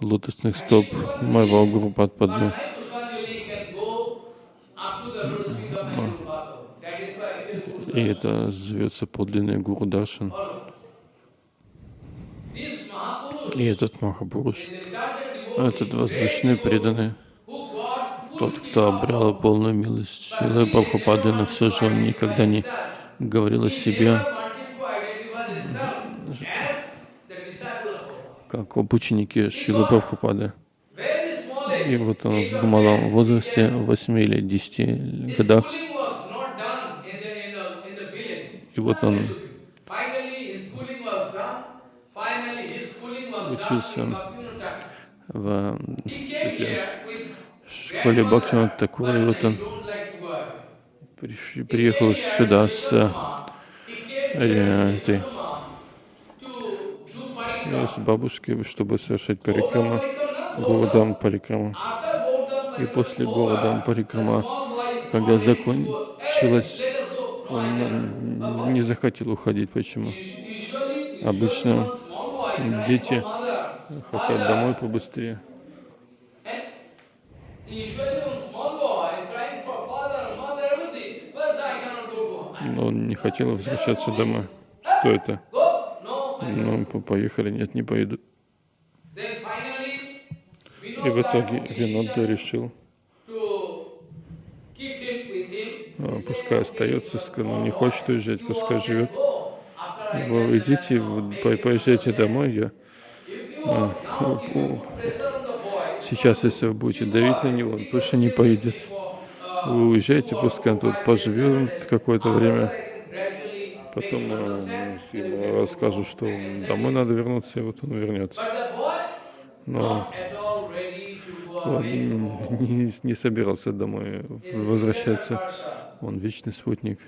лотосных стоп моего Гуру Падпадмы. И это зовется подлинный Гуру Даршан. И этот Махапуруш, этот возвышенный преданный, тот, кто обрел полную милость Шилы Прабхупады, но все же он никогда не говорил о себе как об ученике Шилы Прабхупады. И вот он в малом возрасте, в 8 или 10 годах, и вот он учился в школе, Бхактивинода Такура, и вот он приехал сюда с э, этой с бабушкой, чтобы совершать парикрама, Гурудам парикрама. И после Гурудам парикрама, когда закончилась Он не захотел уходить. Почему? Обычно дети хотят домой побыстрее. Но он не хотел возвращаться домой. Что это? Ну, поехали. Нет, не поеду. И в итоге Винодда решил, а, пускай остается, ну, не хочет уезжать, пускай живет. Вы идите, поезжайте домой, я а, сейчас, если вы будете давить на него, он больше не поедет. Вы уезжайте, пускай он тут поживет какое-то время. Потом э, ему что домой надо вернуться, и вот он вернется. Но он [laughs] не, не собирался домой возвращаться. Он вечный спутник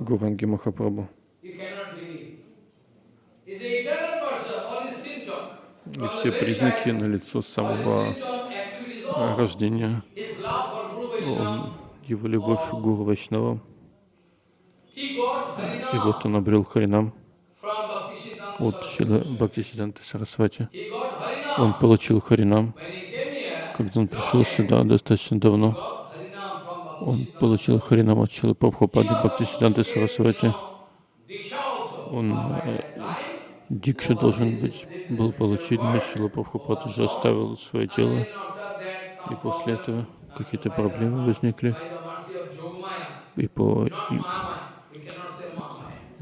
Гуранги Махапрабху. И все признаки на лицо самого рождения. Он, его любовь к Гуру Вайшнава. И вот он обрел Харинам от Шила Сарасвати. Он получил Харинам, когда он пришел сюда достаточно давно. Он получил Харинам от Шила Прабхупады Бхактисиданта Сарасвати. Он э, Дикша должен быть, был получить, но Шила Прабхупад уже оставил свое тело. И после этого какие-то проблемы возникли. И по и,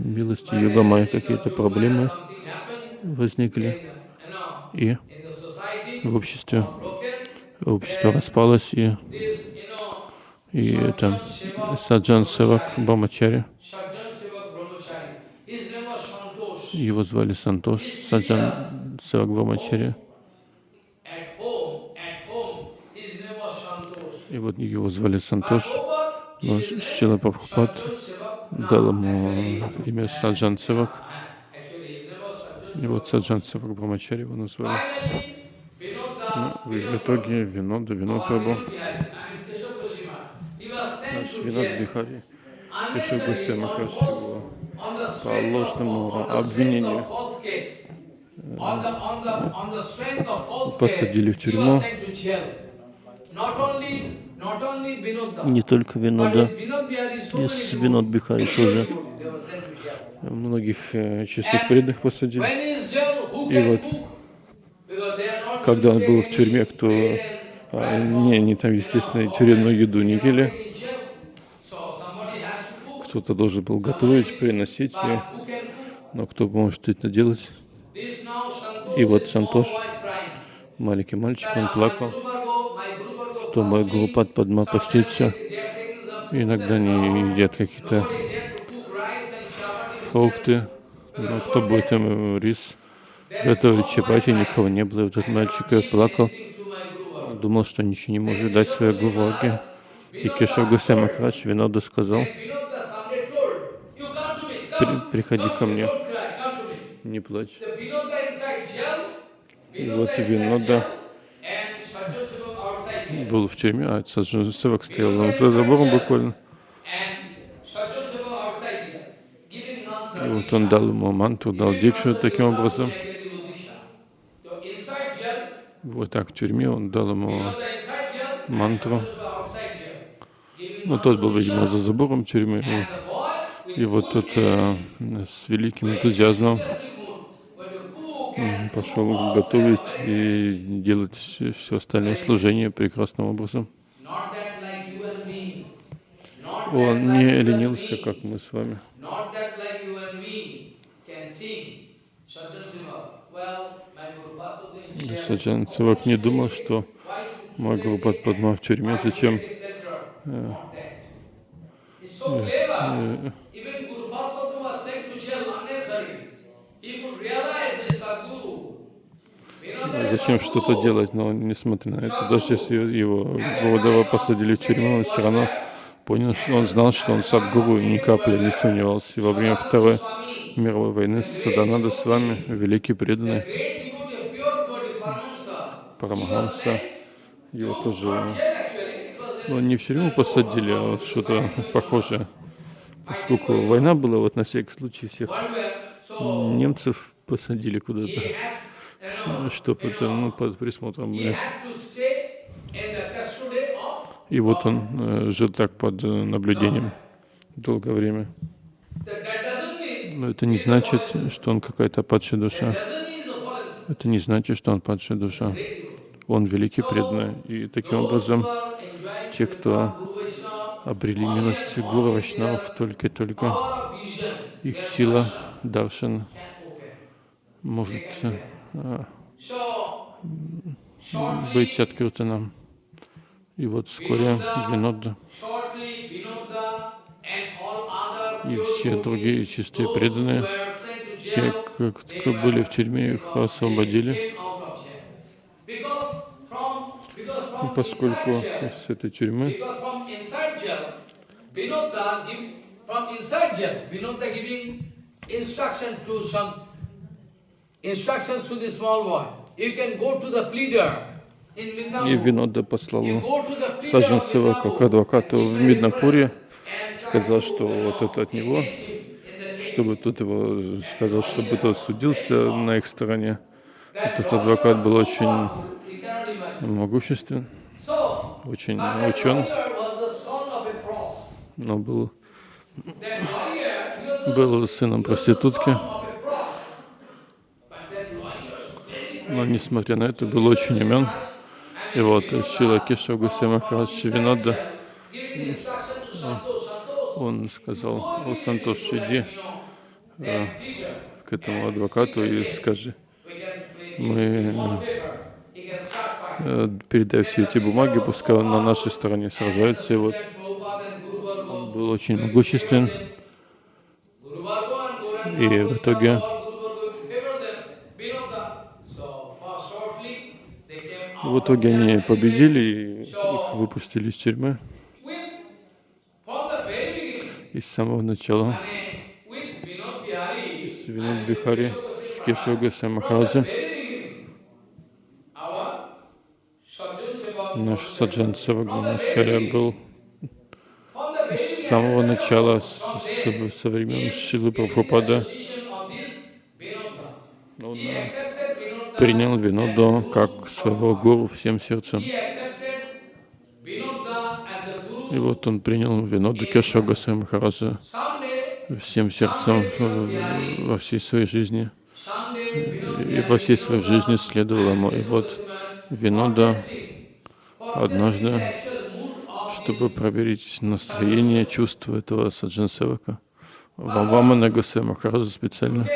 милости Югамая какие-то проблемы возникли, и в обществе общество распалось, и, и это Саджан Севак Бамачари, его звали Сантош, Саджан Севак Бамачари, и вот его звали Сантош, но Шила Прабхупад дал ему имя Саджан Севак. И вот Саджан Севак Брамачари его назвали. Ну, в итоге Винода, Винод Прабhu, наш Винод Бихари, Кешев Гусей Махарадж его по ложному обвинению посадили в тюрьму. Не только Винода, и с Винод Бихари тоже. Многих э, чистых преданных посадили. И вот, когда он был в тюрьме, кто а, не, не там, естественно, тюремную еду не ели, кто-то должен был готовить, приносить ее, но кто может это делать? И вот Сантош, маленький мальчик, он плакал что Гурупад Падма постится. Иногда они едят какие-то фрукты. Но кто будет им рис готовить чапати, никого не было. Вот этот мальчик плакал. Думал, что ничего не может дать своей Гураге. И Кешав Гусей Махарадж Винода сказал, При, приходи ко мне, не плачь. И вот Винода был в тюрьме, а Севак стоял за забором буквально. И вот он дал ему манту, дал дикшу таким образом. Вот так в тюрьме он дал ему мантру. Ну, тот был, видимо, за забором тюрьмы. И вот тот э, с великим энтузиазмом пошел готовить и делать все остальное служение прекрасным образом. Он не ленился, как мы с вами. Саджан Цивак не думал, что мой Гурупад Падма в тюрьме, зачем э, э, зачем что-то делать, но несмотря на это, даже если его Гурудева посадили в тюрьму, он все равно понял, что он знал, что он садгуру и ни капли не сомневался. И во время Второй мировой войны Саданада с вами, великий преданный Парамахамса, его тоже, ну, не в тюрьму посадили, а вот что-то похожее. Поскольку война была, вот на всякий случай всех немцев посадили куда-то, чтобы это, ну, под присмотром И вот он э, жил так под э, наблюдением долгое время. Но это не значит, что он какая-то падшая душа. Это не значит, что он падшая душа. Он великий преданный. И таким образом те, кто обрели милость Гуру Вайшнавов, только-только. их сила даршан может быть открыта нам. И вот вскоре Винодда и все другие чистые преданные, те, кто были в тюрьме, их освободили. И поскольку с этой тюрьмы Vinoda giving instruction to some, instructions to the small boy. You can go to the pleader и. Винодда послал You go to the pleader Саджан of Севака к Vrindavan адвокату в Миднапуре, сказал, что вот это от него, чтобы тот его сказал, чтобы тот судился на их стороне. Этот адвокат был очень могуществен, очень учен, но был, был сыном проститутки. Но несмотря на это, был очень умен. И вот Шила Кешо Гусей Махарадж Винодда, giving instruction to Santosh. Santosh, он сказал, о, Сантош, иди pleader. к этому адвокату и скажи, мы э, передай все эти бумаги, пускай он на нашей стороне сражается. И вот Varga, был очень могуществен. И в итоге В итоге они победили и их выпустили из тюрьмы. И с самого начала. С Винод Бихари, с Кешо Гусей Махараджа, very beginning, our Sajjan Seva, наш Саджан Севак вначале был с самого начала, с, с- со времен Шилы Прабхупада, он принял Виноду как своего гуру всем сердцем. И вот он принял Виноду Кешо Гусей Махараджа всем сердцем во всей своей жизни. И во всей своей жизни следовал ему. И вот Винода однажды, чтобы проверить настроение, чувства этого Саджан Севака, Вамана Гусей Махараджа специально,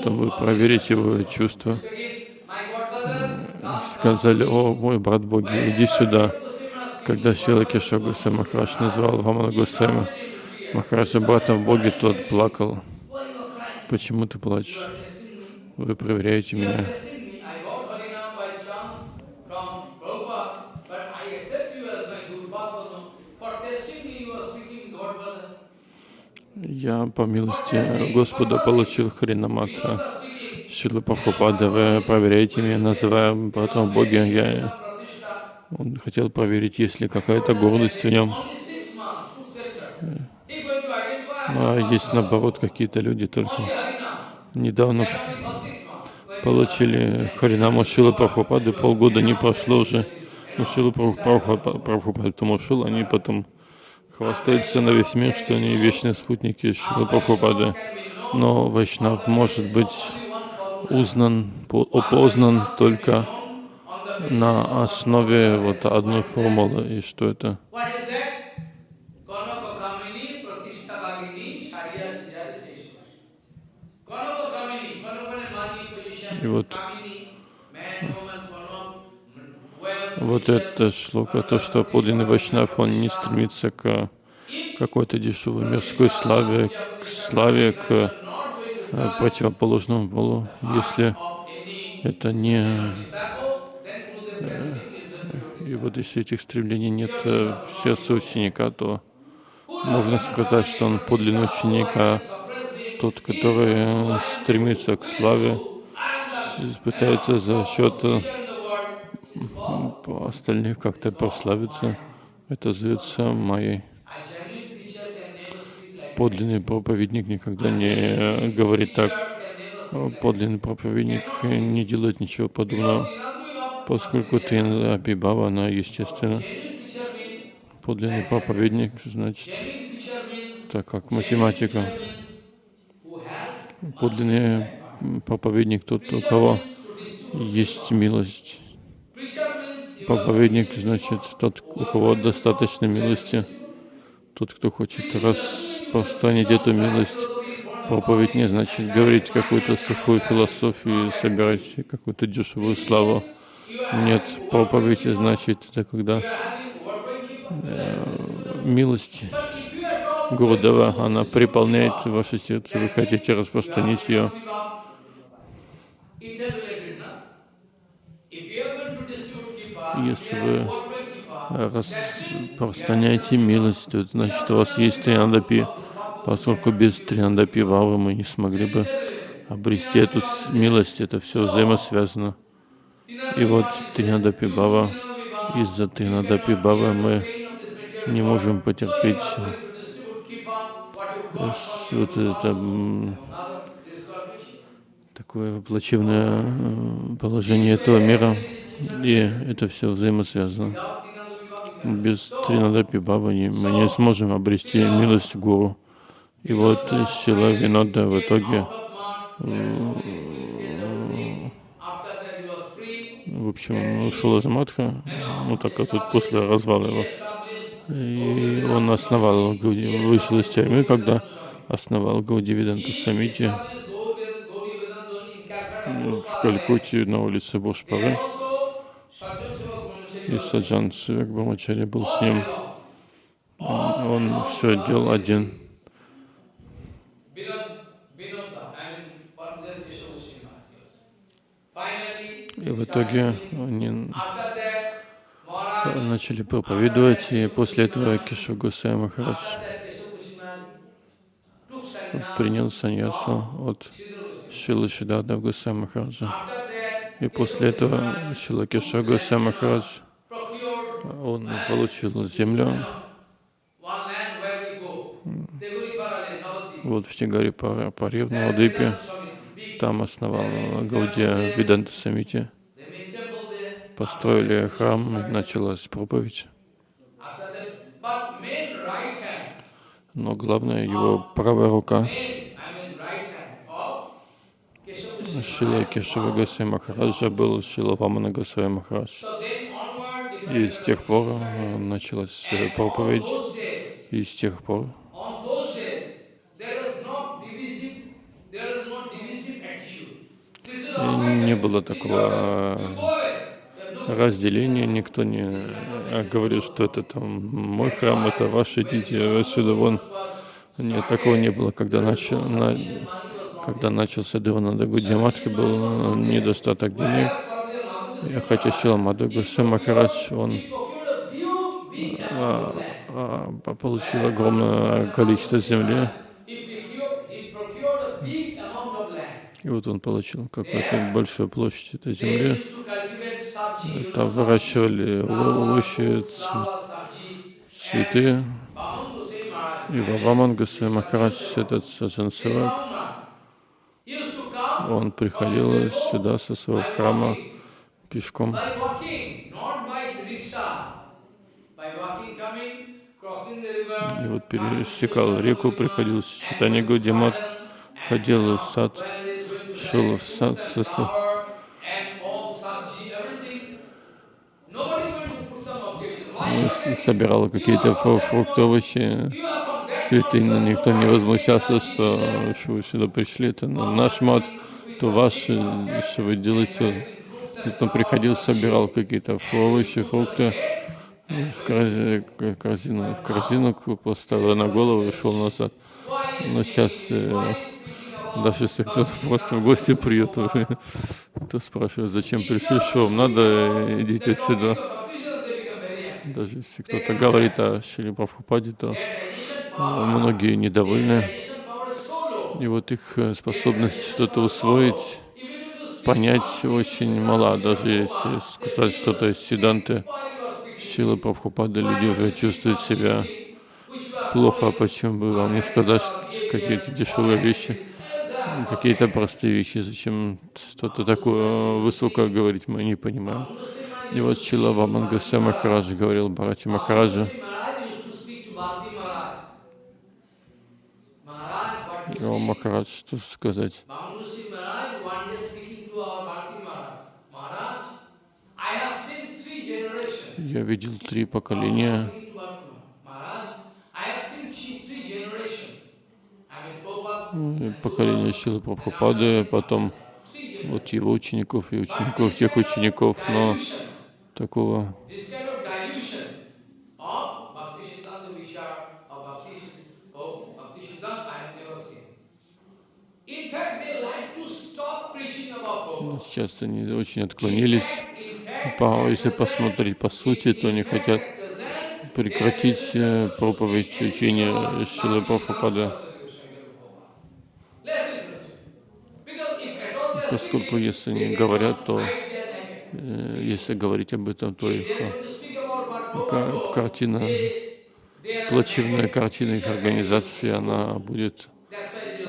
чтобы проверить его чувства, сказали, о, мой брат Боги, иди сюда. Когда Шила Кеша Гусей Махарадж назвал Вамана Гусейма Махараджа братом Боги, тот плакал. Почему ты плачешь? Вы проверяете меня. Я по милости Господа получил are speaking. Шила Прабхупада, вы проверяете меня, называя братом Боги. Я, он хотел проверить, есть ли какая-то гордость в нем. Ну, а есть наоборот какие-то люди только недавно получили Харинаму Шила Прабхупады, полгода не прошло уже. Ну, Шила Прабхупада, Прабхупада потом ушел, они потом хвастаются на весь мир, что они вечные спутники Шилы Прабхупады. Но Вайшнав может быть узнан, по- опознан только на основе вот одной формулы. И что это? What is Вот это шлока, то, что подлинный Вайшнав, он не стремится к какой-то дешевой мирской славе, к славе, к э, противоположному полу. Если это не... the pure И вот если этих стремлений нет э, в сердце ученика, то можно сказать, что он подлинный ученик, а тот, который э, стремится к славе, пытается за счет э, in the world. Остальных как-то прославиться, это зовется like Подлинный проповедник никогда не говорит так. Подлинный проповедник не делает ничего подобного, поскольку Тринадапи Бава, она естественно. Подлинный проповедник, значит, так как математика. Подлинный проповедник тот, у кого есть милость. Проповедник, значит, тот, у кого достаточно милости, тот, кто хочет распространить эту милость. Проповедь не значит говорить какую-то сухую философию, собирать какую-то дешевую славу. Нет, проповедь значит это когда э, милость Гурудева, она приполняет ваше сердце, вы хотите распространить ее. Если вы распространяете милость, то значит, у вас есть триандапи, поскольку без триандапи вавы мы не смогли бы обрести эту милость, это все взаимосвязано. И вот триандапи бава, из-за триандапи бава мы не можем потерпеть вот это такое плачевное э, положение этого мира, и это все взаимосвязано. Без Тринадапи Баба мы не сможем обрести милость Гуру. И вот Шила Винода в итоге в общем, ушел из Мадха, ну так тут после развала его. И он основал, вышел из тюрьмы, когда основал Гаудивиданта Самити в Калькутте на улице Бошпары. И Саджан Сивек Брамачари был с ним. Он все делал один. И в итоге они начали проповедовать, и после этого Кишо Гусей Махарадж принял саньясу от Шилы Шидада Гусей Махараджа. И после этого Шила Киша Гусей Махарадж, он получил землю вот в Тигаре Паре в Навадвипе. Там основал Гаудия Виданта Самити построили храм, началась проповедь. Но главное, его правая рука, Шила Кешава Госвами Махараджа был Шила Вамана Госвами Махарадж. И с тех пор э, началась э, проповедь, и с тех пор не было такого разделения, никто не говорит, что это там мой храм, это ваши, идите отсюда вон. Нет, такого не было, когда, начал, на, когда начался Деванада Гудьяматхи, был недостаток денег. Хотя Шила Мадху Махарадж, он а, а, получил огромное количество земли. И вот он получил какую-то большую площадь этой земли. Там выращивали овощи, цветы. И Ваваман Гусей Махарадж, этот Саджан он приходил сюда со своего храма пешком. И вот пересекал реку, приходил с читания Гудимат, ходил в сад, шел в сад, собирал какие-то фрукты, овощи, цветы, но никто не возмущался, что, что вы сюда пришли, это наш мат, то ваш, что вы делаете. Он приходил, собирал какие-то овощи, фрукты, в корзину, в корзину поставил на голову и шел назад. Но сейчас, э, даже если кто-то просто в гости придет, то спрашивает, зачем пришли, что вам надо, идите отсюда. Даже если кто-то говорит о Шри Прабхупаде, то многие недовольны. И вот их э, способность что-то усвоить, понять очень мала. Даже если сказать что-то из Сиданты Шилы Прабхупады, люди уже чувствуют себя плохо, а почему бы вам не сказать какие-то дешевые вещи, какие-то простые вещи, зачем что-то такое высокое говорить, мы не понимаем. И вот Чила Вамангаса Махараджа говорил Бхарати Махараджа, о Махарадж, что сказать? Я видел три поколения. Поколение Шилы Прабхупады, потом вот его учеников и учеников тех учеников, но такого Сейчас они очень отклонились. Если посмотреть по сути, то они хотят прекратить э, проповедь учения Шилы Прабхупады. Поскольку если они говорят, то э, если говорить об этом, то их э, картина, плачевная картина их организации, она будет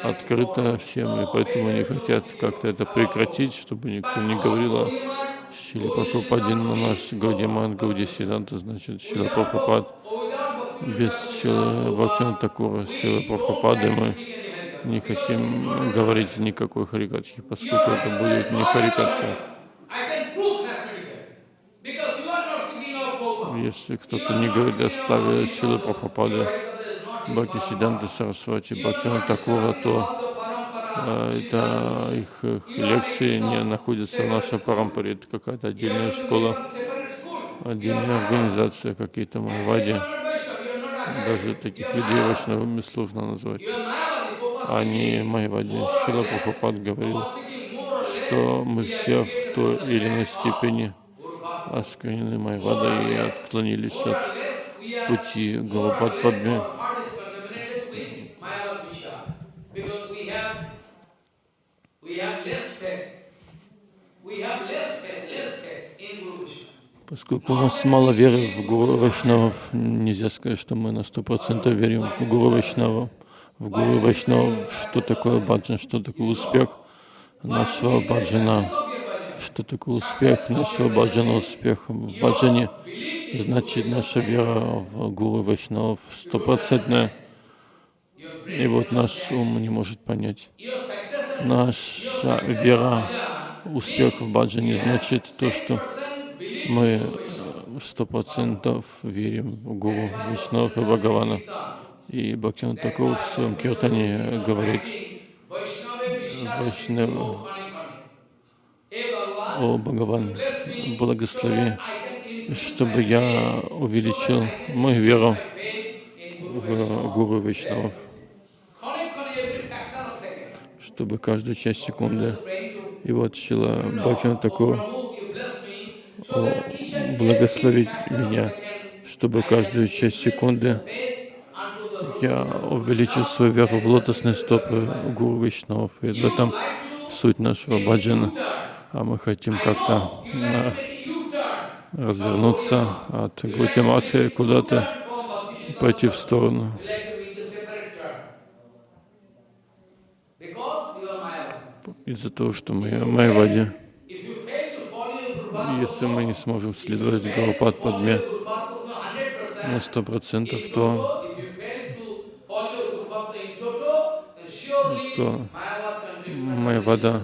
открыто всем, и поэтому они хотят как-то это прекратить, чтобы никто не говорил о Шиле Прабхупаде, но наш Гаудиман Гауди Сиданта, значит, Шила Прабхупад. Без Бхактина Такура, Шилы Прабхупады мы не хотим говорить никакой харикатхи, поскольку это будет не харикатха. Если кто-то не говорит о ставе Шилы Прабхупады, Бхакти Сиданта Сарасвати, Бхактина Такура, то это их, их лекции не находятся в нашей парампаре. Это какая-то отдельная школа, отдельная организация, какие-то майвади. Даже таких людей вайшнавами сложно назвать. Они майвади. Шила Прабхупад говорил, что мы все в той или иной степени осквернены майвадой и отклонились от пути Галапад Падме. Поскольку у нас мало веры в Гуру Вайшнавов, нельзя сказать, что мы на сто процентов верим в Гуру Вайшнава. В Гуру Вайшнавов, что такое баджан, что такое успех нашего баджана, что такое успех нашего баджана, успех в баджане, значит наша вера в Гуру Вайшнавов стопроцентная. И вот наш ум не может понять. Наша вера, успех в баджане значит то, что мы сто процентов верим в Гуру Вишнав и Бхагавана. И Бхактин Такур в своем киртане говорит, Вайшнав, о Бхагаван, благослови, чтобы я увеличил мою веру в Гуру Вишнавов чтобы каждую часть секунды. И вот Шила Бхактина такого благословить меня, чтобы каждую часть секунды я увеличил свою веру в лотосные стопы Гуру Вишнав. И в этом суть нашего баджана. А мы хотим как-то развернуться от Гутимати куда-то, пойти в сторону. Из-за того, что мы Майвади. Если мы не сможем следовать Гурупад Падме на сто процентов, то, то Майвада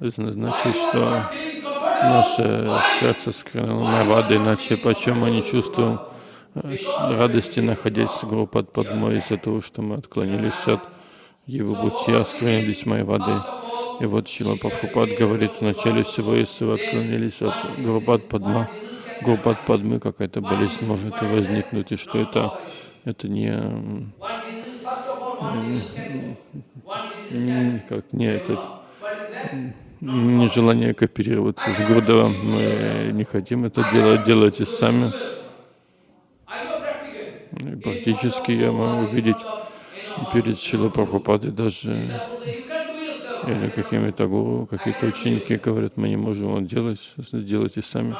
это значит, что наше сердце скрыло Майвада, иначе почему мы не чувствуем радости, находясь с Гурупад Падмой из-за того, что мы отклонились от его пути осквернились моей воды. И вот Шила Прабхупад говорит, в начале всего, если вы отклонились от Гурбат Падма, Гурбат Падмы, какая-то болезнь может возникнуть, и что это, это не, как не этот, нежелание кооперироваться с Гурдевом. Мы не хотим это делать, делайте сами. И практически я могу увидеть перед Шилой Прабхупадой даже или какими-то гуру, какие-то ученики говорят, мы не можем вот делать, сделайте сами.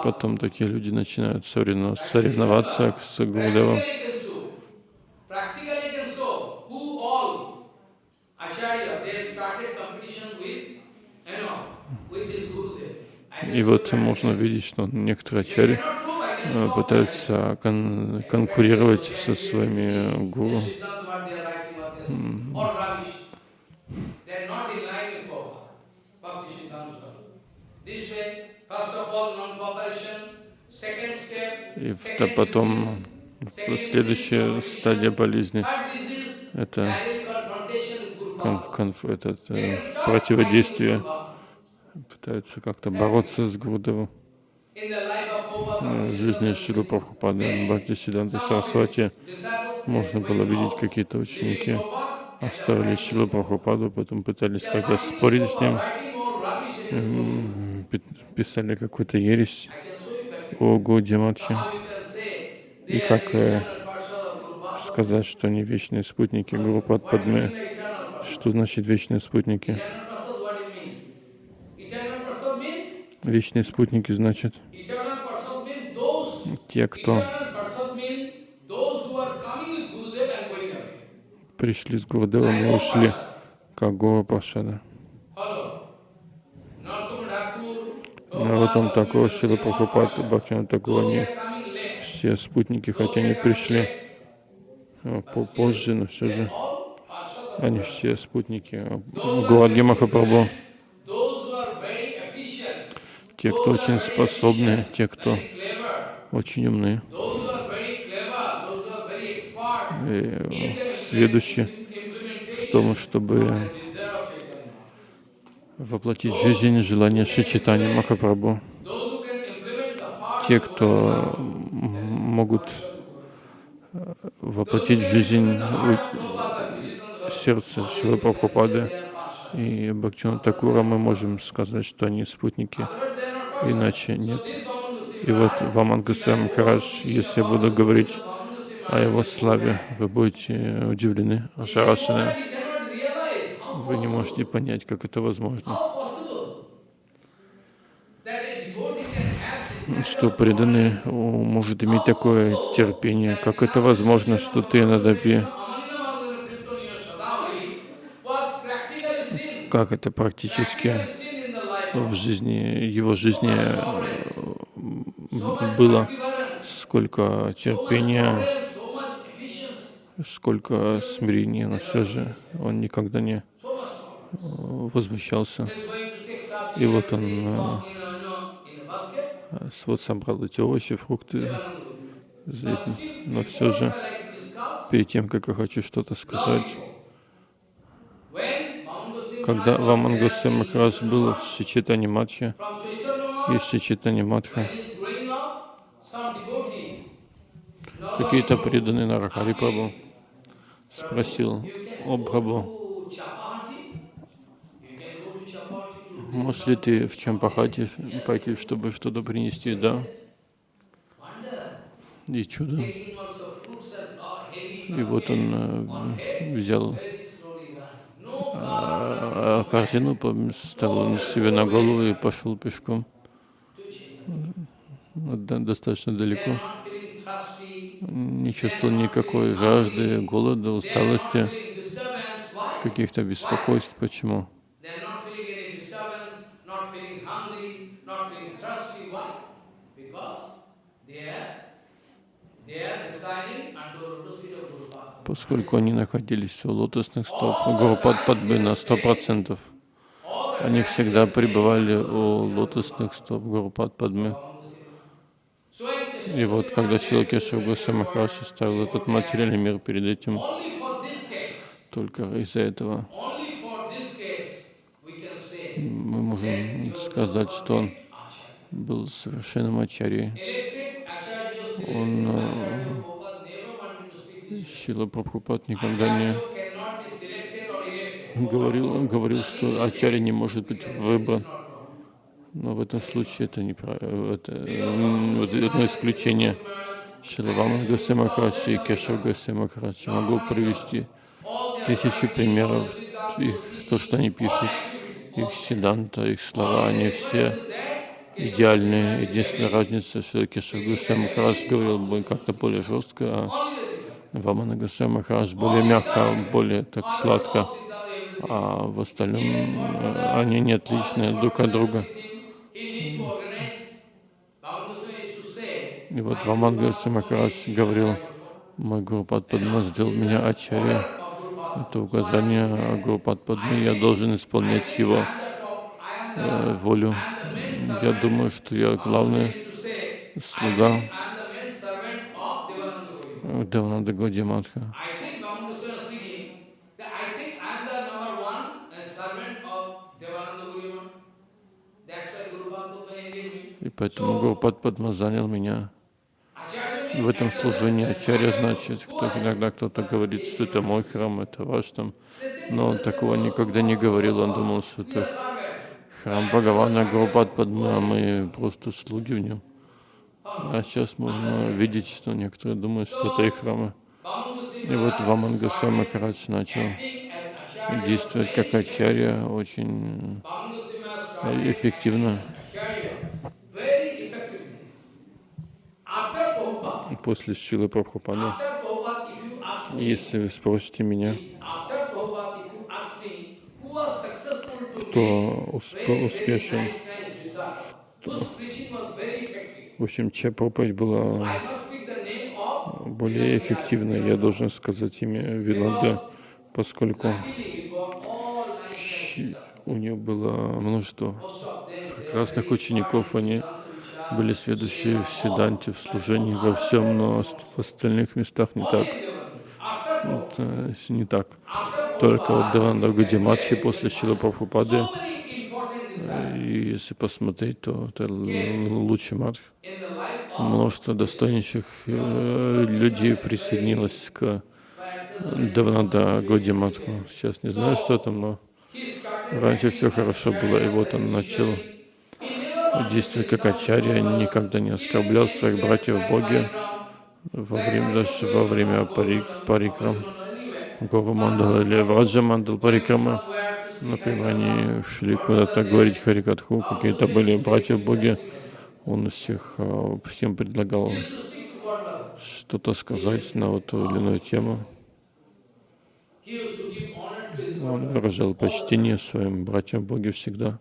Потом такие люди начинают соревноваться с Гурдевом. И вот можно видеть, что некоторые ачари э, пытаются кон- конкурировать со своими гуру. И в- потом следующая стадия болезни это, конф, конф, этот, э, противодействие. Пытаются как-то бороться с Prabhupada, Э, В жизни Шилы Прабхупады, Бхакти of Сарасвати. Можно было видеть какие-то ученики. Оставили Шилу Прабхупаду, потом пытались как-то спорить с ним, писали какую-то ересь о say И как э, сказать, что они вечные спутники eternal person? Что значит вечные спутники? Вечные спутники значит те, кто пришли с Гурудевом и ушли, как Гора Пашада. Такур, Prabhupada, Шила Прабхупад, Бхактина coming late, все спутники, хотя они пришли э, позже, но все же они все спутники Гуадги Махапрабху. Те, кто очень способны, те, кто очень умны, those who are very clever, those who are very expert, и give them сведущие в том, чтобы воплотить в жизнь желание Шичитани Махапрабху. Те, кто могут э, воплотить в жизнь сердце Шилы Прабхупады и Бхактина Такура, мы можем сказать, что они спутники, иначе нет. И вот Ваман Гусей Махарадж, если я буду говорить о его славе, вы будете удивлены, ошарашены. Вы не можете понять, как это возможно. Что преданный может иметь такое терпение, как это возможно, что ты practically seen, как это практически в жизни, его жизни э, было, сколько терпения, сколько смирения, но все же он никогда не э, возмущался. И вот он э, "Oh, э, вот собрал эти овощи, фрукты, но все же перед тем, как я хочу что-то сказать, когда Maharaj was Ваман there Госвами in Махарадж был в Шичитани Матхе, From Chaitanya и Maharaj, Шичитани Матха, какие-то преданные Нарахари asking, спросил, о to можешь ли ты в Чампахате пойти, чтобы что-то принести? Да. И чудо. uh, И вот он э, взял корзину, поставил себе на голову и пошел пешком достаточно далеко. Не чувствовал никакой жажды, голода, усталости, каких-то беспокойств. Почему? Поскольку они находились у лотосных стоп Гурупад Падбы на сто процентов, All the они всегда пребывали у лотосных стоп. So in И вот когда Шилакеша Гуса Махарадж ставил этот материальный мир перед этим, только из-за этого мы можем сказать, что он был совершенным ачарьей. Он, Шила Прабхупад никогда не говорил, говорил, что ачарья не может быть выбран. Но в этом случае это, неправильно. это вот одно исключение. Шиlavаман Гасе Махарадж и Кешав Гасе Махарадж. Я могу привести тысячи примеров их, то, что они пишут, их седанта, их слова, они все идеальные. Единственная разница, что Кешав Гусей Махарадж говорил бы как-то более жестко, а Вамана Гусей Махарадж более мягко, более так сладко. А в остальном э, они не отличны друг от друга. И вот Ваман Гусей Махарадж говорил, мой Гурупад Падма сделал меня ачарья. Это указание Гурупад Падмы, я должен исполнять его э, волю. Я думаю, что я главный слуга Девананда Годиматха. И поэтому Гурупад Падма занял меня в этом служении. Ачарья значит, кто, иногда кто-то говорит, что это мой храм, это ваш там. Но он такого никогда не говорил, он думал, что это храм Бхагавана Гурупад Падма, мы просто слуги в нем. А сейчас можно видеть, что некоторые думают, что это их храмы. И вот Ваман Госвами Махарадж начал действовать как ачарья очень эффективно. После Шилы Прабхупады, если вы спросите меня, кто успешен, в общем, чья проповедь была более эффективной, я должен сказать имя Виланда, поскольку у нее было множество прекрасных учеников, они были следующие в Седанте, в служении, во всем, но в остальных местах не так. Это не так. Только вот Деванда Гадиматхи после Шила Прабхупады и если посмотреть, то это лучший мат. Множество достойнейших э, людей присоединилось к Давнада Годиматху. Сейчас не знаю, что там, но раньше все хорошо было, и вот он начал действовать как ачарья, никогда не оскорблял своих братьев в Боге во время, даже во время парик, парикрам, Гова Мандала или Враджа Мандал парикрама. Например, они шли куда-то говорить Харикатху, какие-то были братья в Боге, он всех, а, всем предлагал что-то сказать на вот ту или иную тему. Он выражал почтение своим братьям в Боге всегда.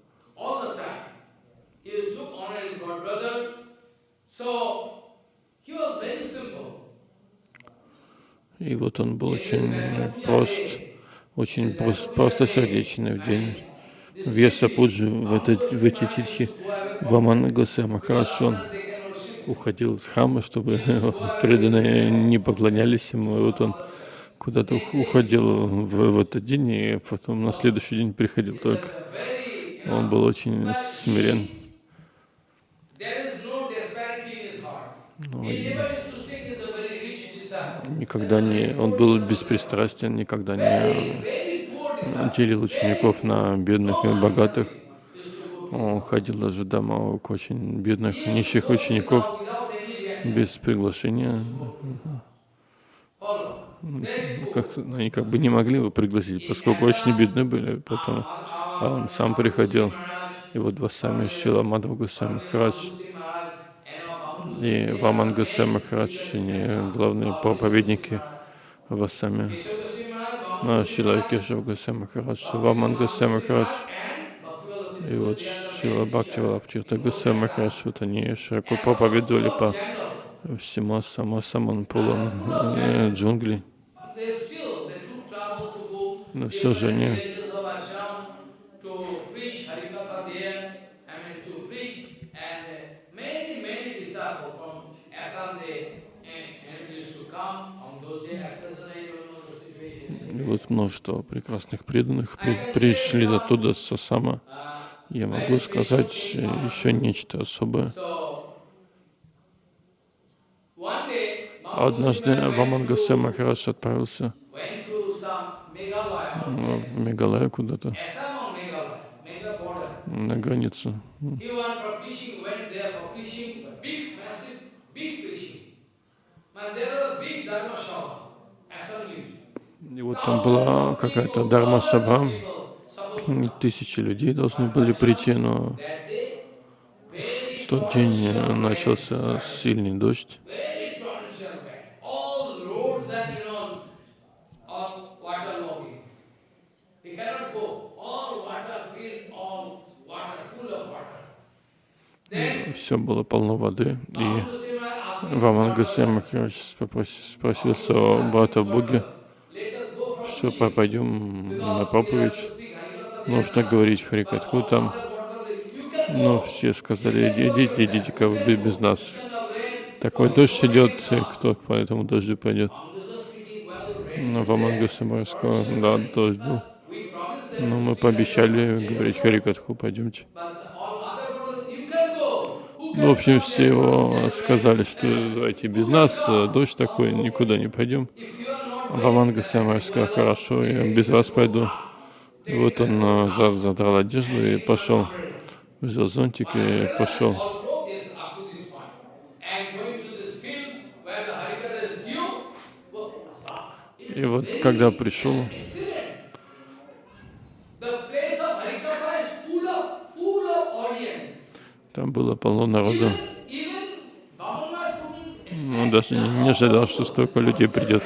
И вот он был очень прост очень просто, просто сердечный в день Веса Пуджи, в, этот, в эти титхи, Вамана Госе Махарадж, он уходил из храма, чтобы [laughs] преданные не поклонялись ему, и вот он куда-то уходил в, в этот день, и потом на следующий день приходил только. Он был очень смирен. Но ну, никогда не, он был беспристрастен, никогда не делил учеников на бедных и богатых. Он ходил даже домой к очень бедных, нищих учеников без приглашения. Как они как бы не могли его пригласить, поскольку очень бедны были, потом а он сам приходил. И вот два сами Шила Мадхва сам Храдж и Ваман Гусей Махарадж, главные проповедники в Ассаме. Шила Кешав Гусей Махарадж, Ваман Гусей Махарадж, и вот Шила Бхакти Валаптирта Гусей Махарадж, вот они широко проповедовали по всему Ассаму, Саманпулам, э, джунгли. Но все же они Вот множество прекрасных преданных. При, пришли оттуда с Асама. Я могу сказать еще нечто особое. Однажды Вамангасе Махарадж отправился. в Мегалая куда-то, на границу. И вот там была какая-то Дharma Сабха, тысячи людей должны были прийти, но В тот день начался сильный дождь. Все было полно воды. И Ваман Гусей спросил своего брата Буги, here. пойдем на проповедь. Нужно говорить Харикатху там. Но все сказали, «Иди- идите, идите-ка вы без нас. Такой дождь идет, и кто по этому дождю пойдет? Но Ваман Гусей сказал, да, дождь был. Но to мы пообещали говорить Харикатху, пойдемте. Ну, в общем, все его сказали, что давайте без нас, э, дождь такой, никуда не пойдем. Самар сказал, хорошо, я без вас пойду. И вот он э, за- задрал одежду и пошел, взял зонтик и пошел. И вот когда пришел, там было полно народу. Он даже не ожидал, что столько людей придет.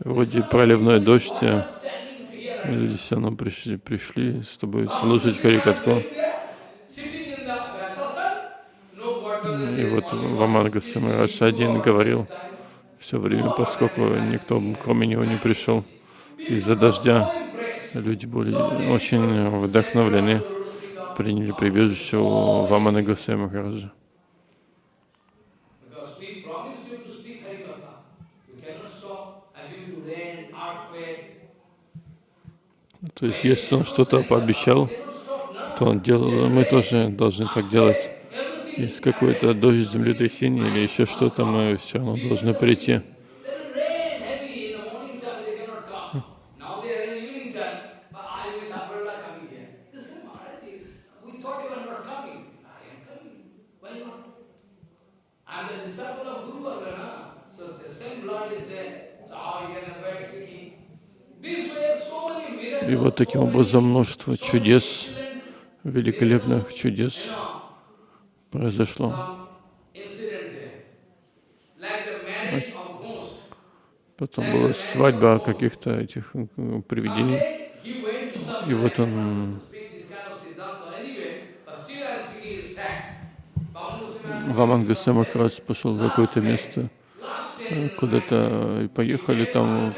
Вроде проливной дождь, here люди все равно пришли, пришли с тобой слушать water И вот Ваманга Самарадж один говорил все время, поскольку никто кроме него не пришел из-за дождя. Люди были очень вдохновлены, приняли прибежище у Вамана Гусей Махараджа. То есть, если он что-то пообещал, то он делал, мы тоже должны так делать. Если какой-то дождь, землетрясение или еще что-то, мы все равно должны прийти. И вот таким образом множество чудес, великолепных чудес произошло. Потом была свадьба каких-то этих э, привидений. И вот он Ваман Гусей Махарадж пошел в какое-то место, э, куда-то и поехали там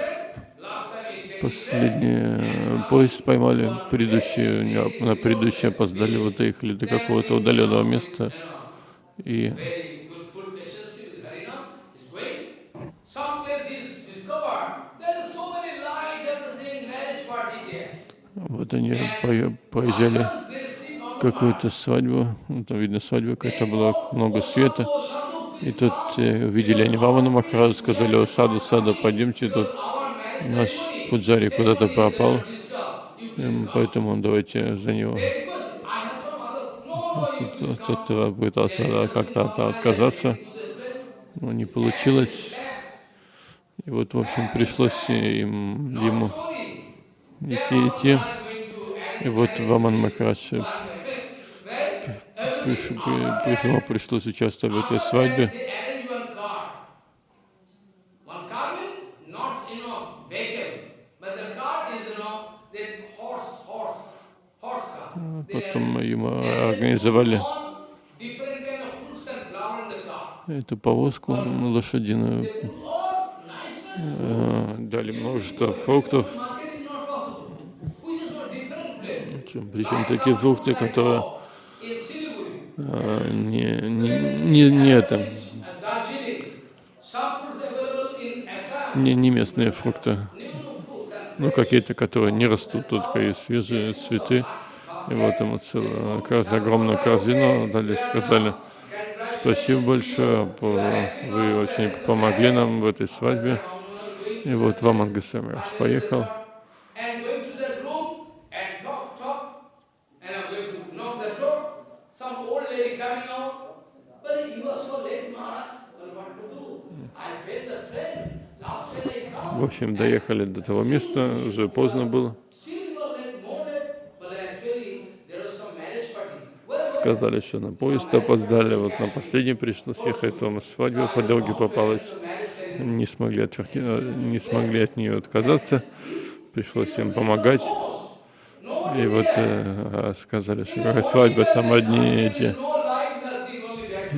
последний э, поезд поймали, предыдущий, не- на предыдущий опоздали, вот доехали до какого-то удаленного места. И вот они пое- поезжали какую-то свадьбу, ну, там видно свадьба какая-то была, много света. "Oh, Sadhu, И тут э, увидели они Вамана Махараджа, сказали, о, саду, саду, пойдемте, тут наш пуджари куда-то пропал, disturb. You и please come." поэтому давайте за него. Тот кто пытался как-то от- отказаться, но не получилось. И вот, в общем, пришлось им, ему идти, идти. И вот Ваман Махарадж, э, приш- при- пришлось участвовать в этой свадьбе. Car. эту повозку лошадиную, э, дали множество фруктов, причем такие фрукты, которые э, не, не, не, не это, не, не местные фрукты, ну какие-то, которые не растут, только и свежие цветы. И вот ему целую, корз- огромную корзину дали, сказали, спасибо большое, вы очень помогли нам в этой свадьбе. И вот Ваман Гасамраш поехал. В общем, доехали до того места, уже поздно было. Сказали, что на поезд опоздали, вот на последний пришлось ехать, там свадьба по дороге попалась, не смогли, отверки, не смогли от нее отказаться, пришлось им помогать. И вот э, сказали, что какая свадьба, там одни эти,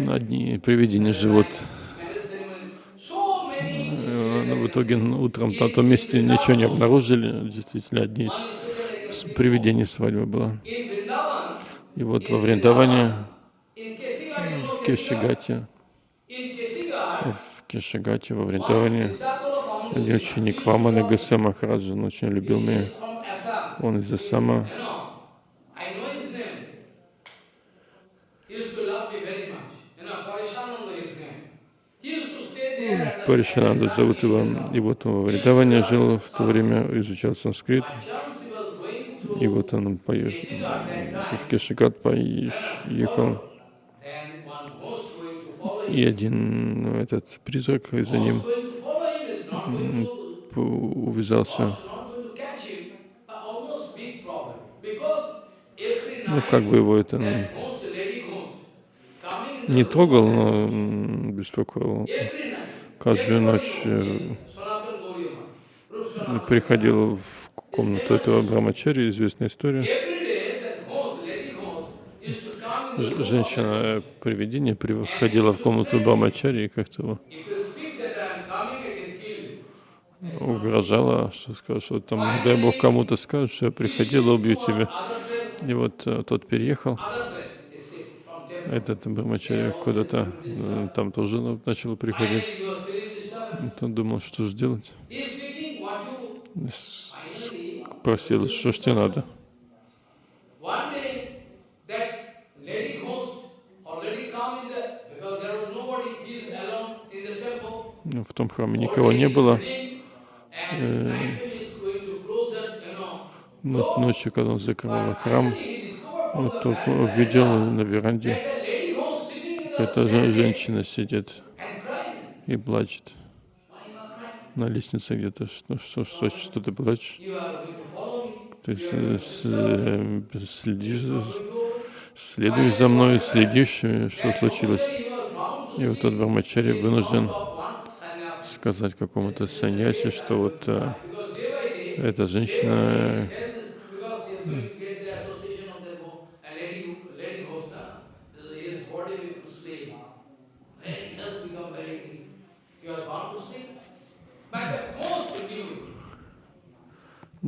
одни привидения живут. Но в итоге утром на том месте ничего не обнаружили, действительно одни привидения свадьбы было. И вот во Вриндаване, в Кешигате, в Кешигате, во Вриндаване, один ученик Вамана Гасе Махараджа, он очень любил меня. Он из Асама. Паришананда зовут его. И вот он во Вриндаване жил в то время, изучал санскрит. И вот он поешь, в Кешикат поехал. И один ну, этот призрак за ним увязался. Ну, как бы его это не трогал, но беспокоил. Каждую ночь э, приходил в комнату этого Брамачари, известная история. Женщина-привидение приходила в комнату Брамачари и как-то угрожала, что скажет, что там, дай Бог кому-то скажет, что я приходила, убью тебя. И вот э, тот переехал, этот Брамачари куда-то, э, там тоже начал приходить. Он думал, что же делать. Просил, что ж тебе надо. Ну, в том храме никого не было. Э, но ночью, когда он закрывал храм, вот только увидел на веранде, эта женщина сидит и плачет на лестнице где-то, что, что, что, что ты плачешь. Ты э, следишь, следуешь за мной, следишь, э, что случилось. И вот тот Брамачари вынужден сказать какому-то саньясе, что вот а, эта женщина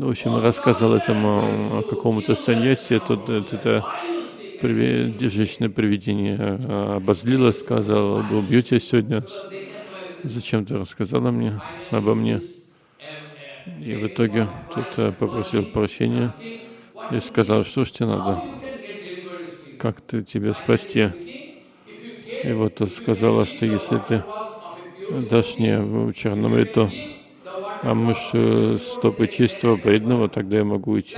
Ну, в общем, рассказал этому какому-то саньясе, тот это женщина привидение а, обозлила, сказала, убью тебя сегодня, зачем ты рассказала мне обо мне? И в итоге тут попросил прощения и сказал, что ж тебе надо, как ты тебя спасти? И вот сказала, что если ты дашь мне черномриту, а мышь стопы чистого преданного, тогда я могу идти,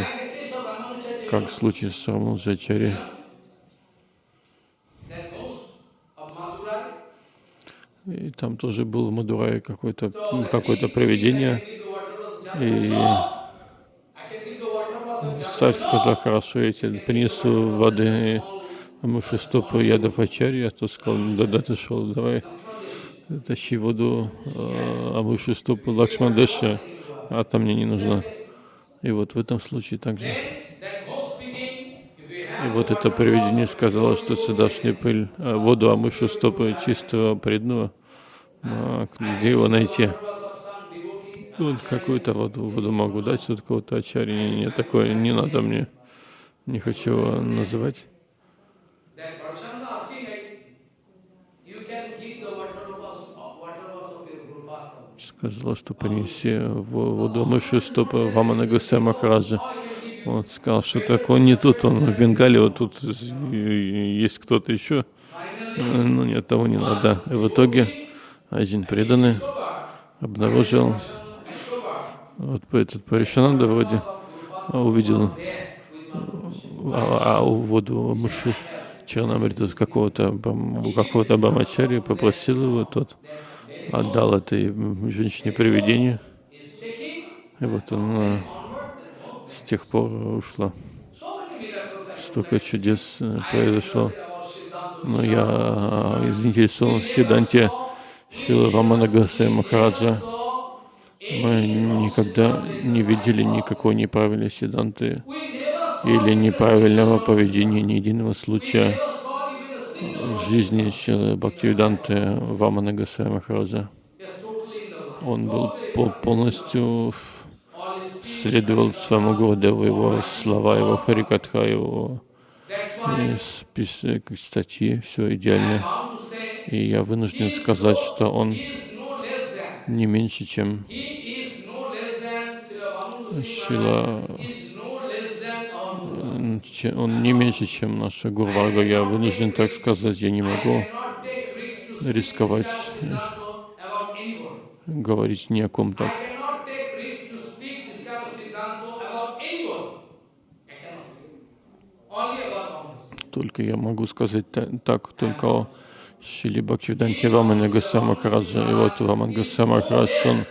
как в случае с Рамалджачари. И там тоже был в Мадурае какое-то какое проведение. И царь сказал, хорошо, я тебе принесу воды, а муж стопы ядов ачарья, а тот сказал, да-да, ты шел, давай тащи воду а выше стопы Лакшмандеша, а там мне не нужно. И вот в этом случае также. И вот это привидение сказало, что сюдашняя пыль, а воду Амышу стопы чистого преданного, а где его найти? Вот какую-то воду, воду могу дать, тут кого-то ачари, не, не такое, не надо мне, не хочу его называть. Сказала, что принеси воду мыши стопы Вамана Гусе Махараджа. Он сказал, что так он не тут, он в Бенгале, вот тут есть кто-то еще. Но нет, того не надо. И в итоге один преданный обнаружил, вот этот Паришананда вроде увидел а, а, воду мыши Черномриту какого-то какого-то Бамачари, попросил его тот отдал этой женщине привидение. И вот она с тех пор ушла. столько чудес э, произошло. Но я э, заинтересован в Сиданте Шила Рамана Гасая Махараджа. Мы никогда не видели никакой неправильной Сиданты или неправильного поведения, ни единого случая в жизни Бхактивиданты Вамана Гасая Махараджа. Он был полностью следовал своему Гурдеву, его слова, его харикатха, его список, статьи, все идеально. И я вынужден сказать, что он не меньше, чем Шила, он не меньше, чем наша Гурварга. Я вынужден так сказать, я не могу рисковать говорить ни о ком так. Только я могу сказать так, только о Шили Бхактивиданте Рамана Гаса Махараджа. И вот Раман Гаса Махарадж, он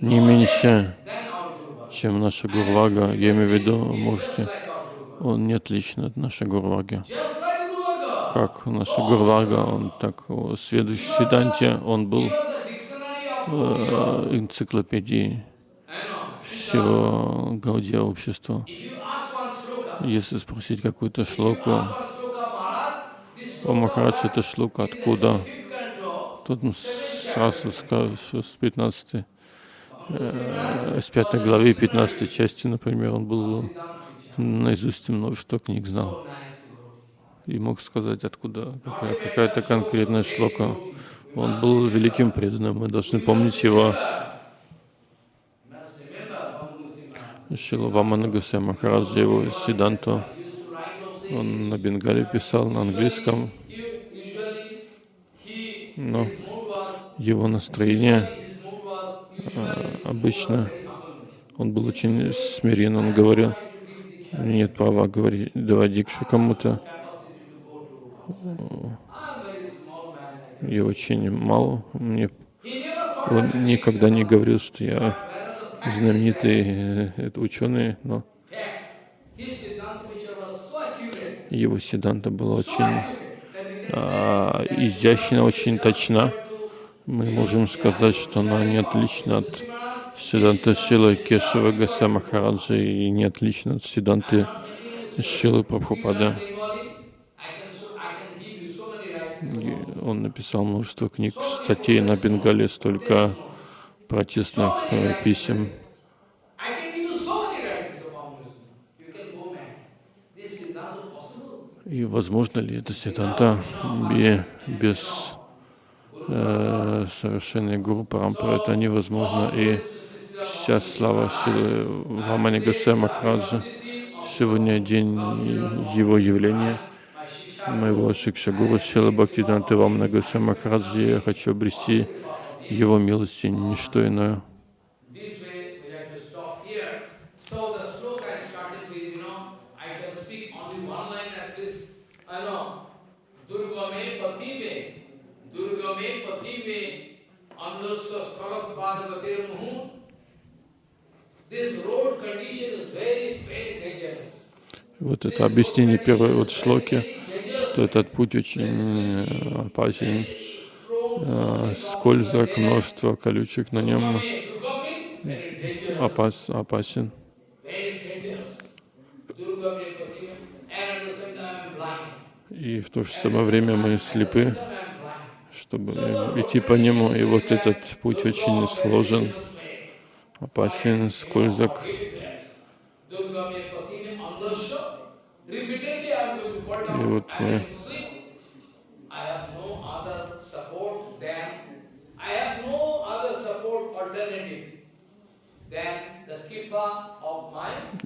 не меньше, чем наша Гурвага. Я имею в виду, можете, он не отличен от нашей Гурваги. Как наша Гурвага, он так, следующий Сиданте, он был э, энциклопедией всего Гаудия общества. Если спросить какую-то шлоку, о Махарадж, это шлука откуда? Тут сразу скажешь, что с 15 э, с 5 главы 15 части, например, он был наизусть множество книг знал. И мог сказать, откуда какая, какая-то конкретная шлока. Он был великим преданным, мы должны помнить его. Шила Вамана Гусей Махараджа, его Сиданту. Он на бенгале писал, на английском. Но его настроение а, обычно, он был очень смирен, он говорил, нет права говорить, давать дикшу кому-то. Я очень мало, мне он никогда не говорил, что я знаменитый э, ученый, но его седанта была очень а, изящна, очень точна. Мы можем сказать, что она не отлична от седанта Шилы Кешева Гаса Махараджа и не отлична от седанты Шилы Прабхупада. Он написал множество книг, статей на Бенгале, столько протестных э, писем. И возможно ли это сиданта без э, совершенной гуру Парампара? Это невозможно. И вся слава Вамани Гасая Махараджа. Сегодня день его явления, моего Шикша Гуру Шила Бхактиданты Вамана Гасая Махараджи. Я хочу обрести его милости, ничто иное. Вот это объяснение первой вот шлоки, что этот путь очень э, опасен, э, скользок, множество колючек на нем опас, опасен. И в то же самое время мы слепы, чтобы идти по нему. И вот этот путь очень сложен, опасен, скользок. И вот мы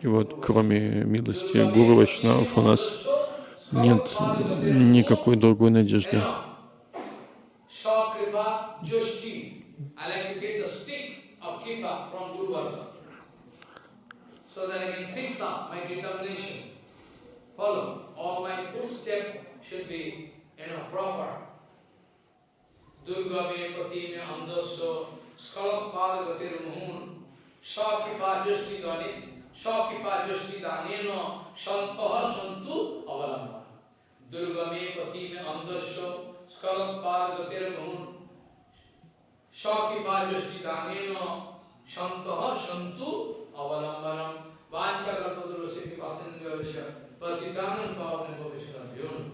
и вот кроме милости Гуру Вайшнав у нас нет никакой другой надежды. So that I can fix up my determination. Follow. All my footsteps should be, you know, proper. Durga me pati me andasya skalak padagatir muhun Sakripa justi dani Sakipa Josti Daneno Santaha Santu Avalambana. Durgame Patime Andasya Skalat Pargatir Gun Sakipa Josti Daneno Santaha Santu Vanchakalpadurasya Pasanjavasya Patitanam Pavane Bhavishna Vyona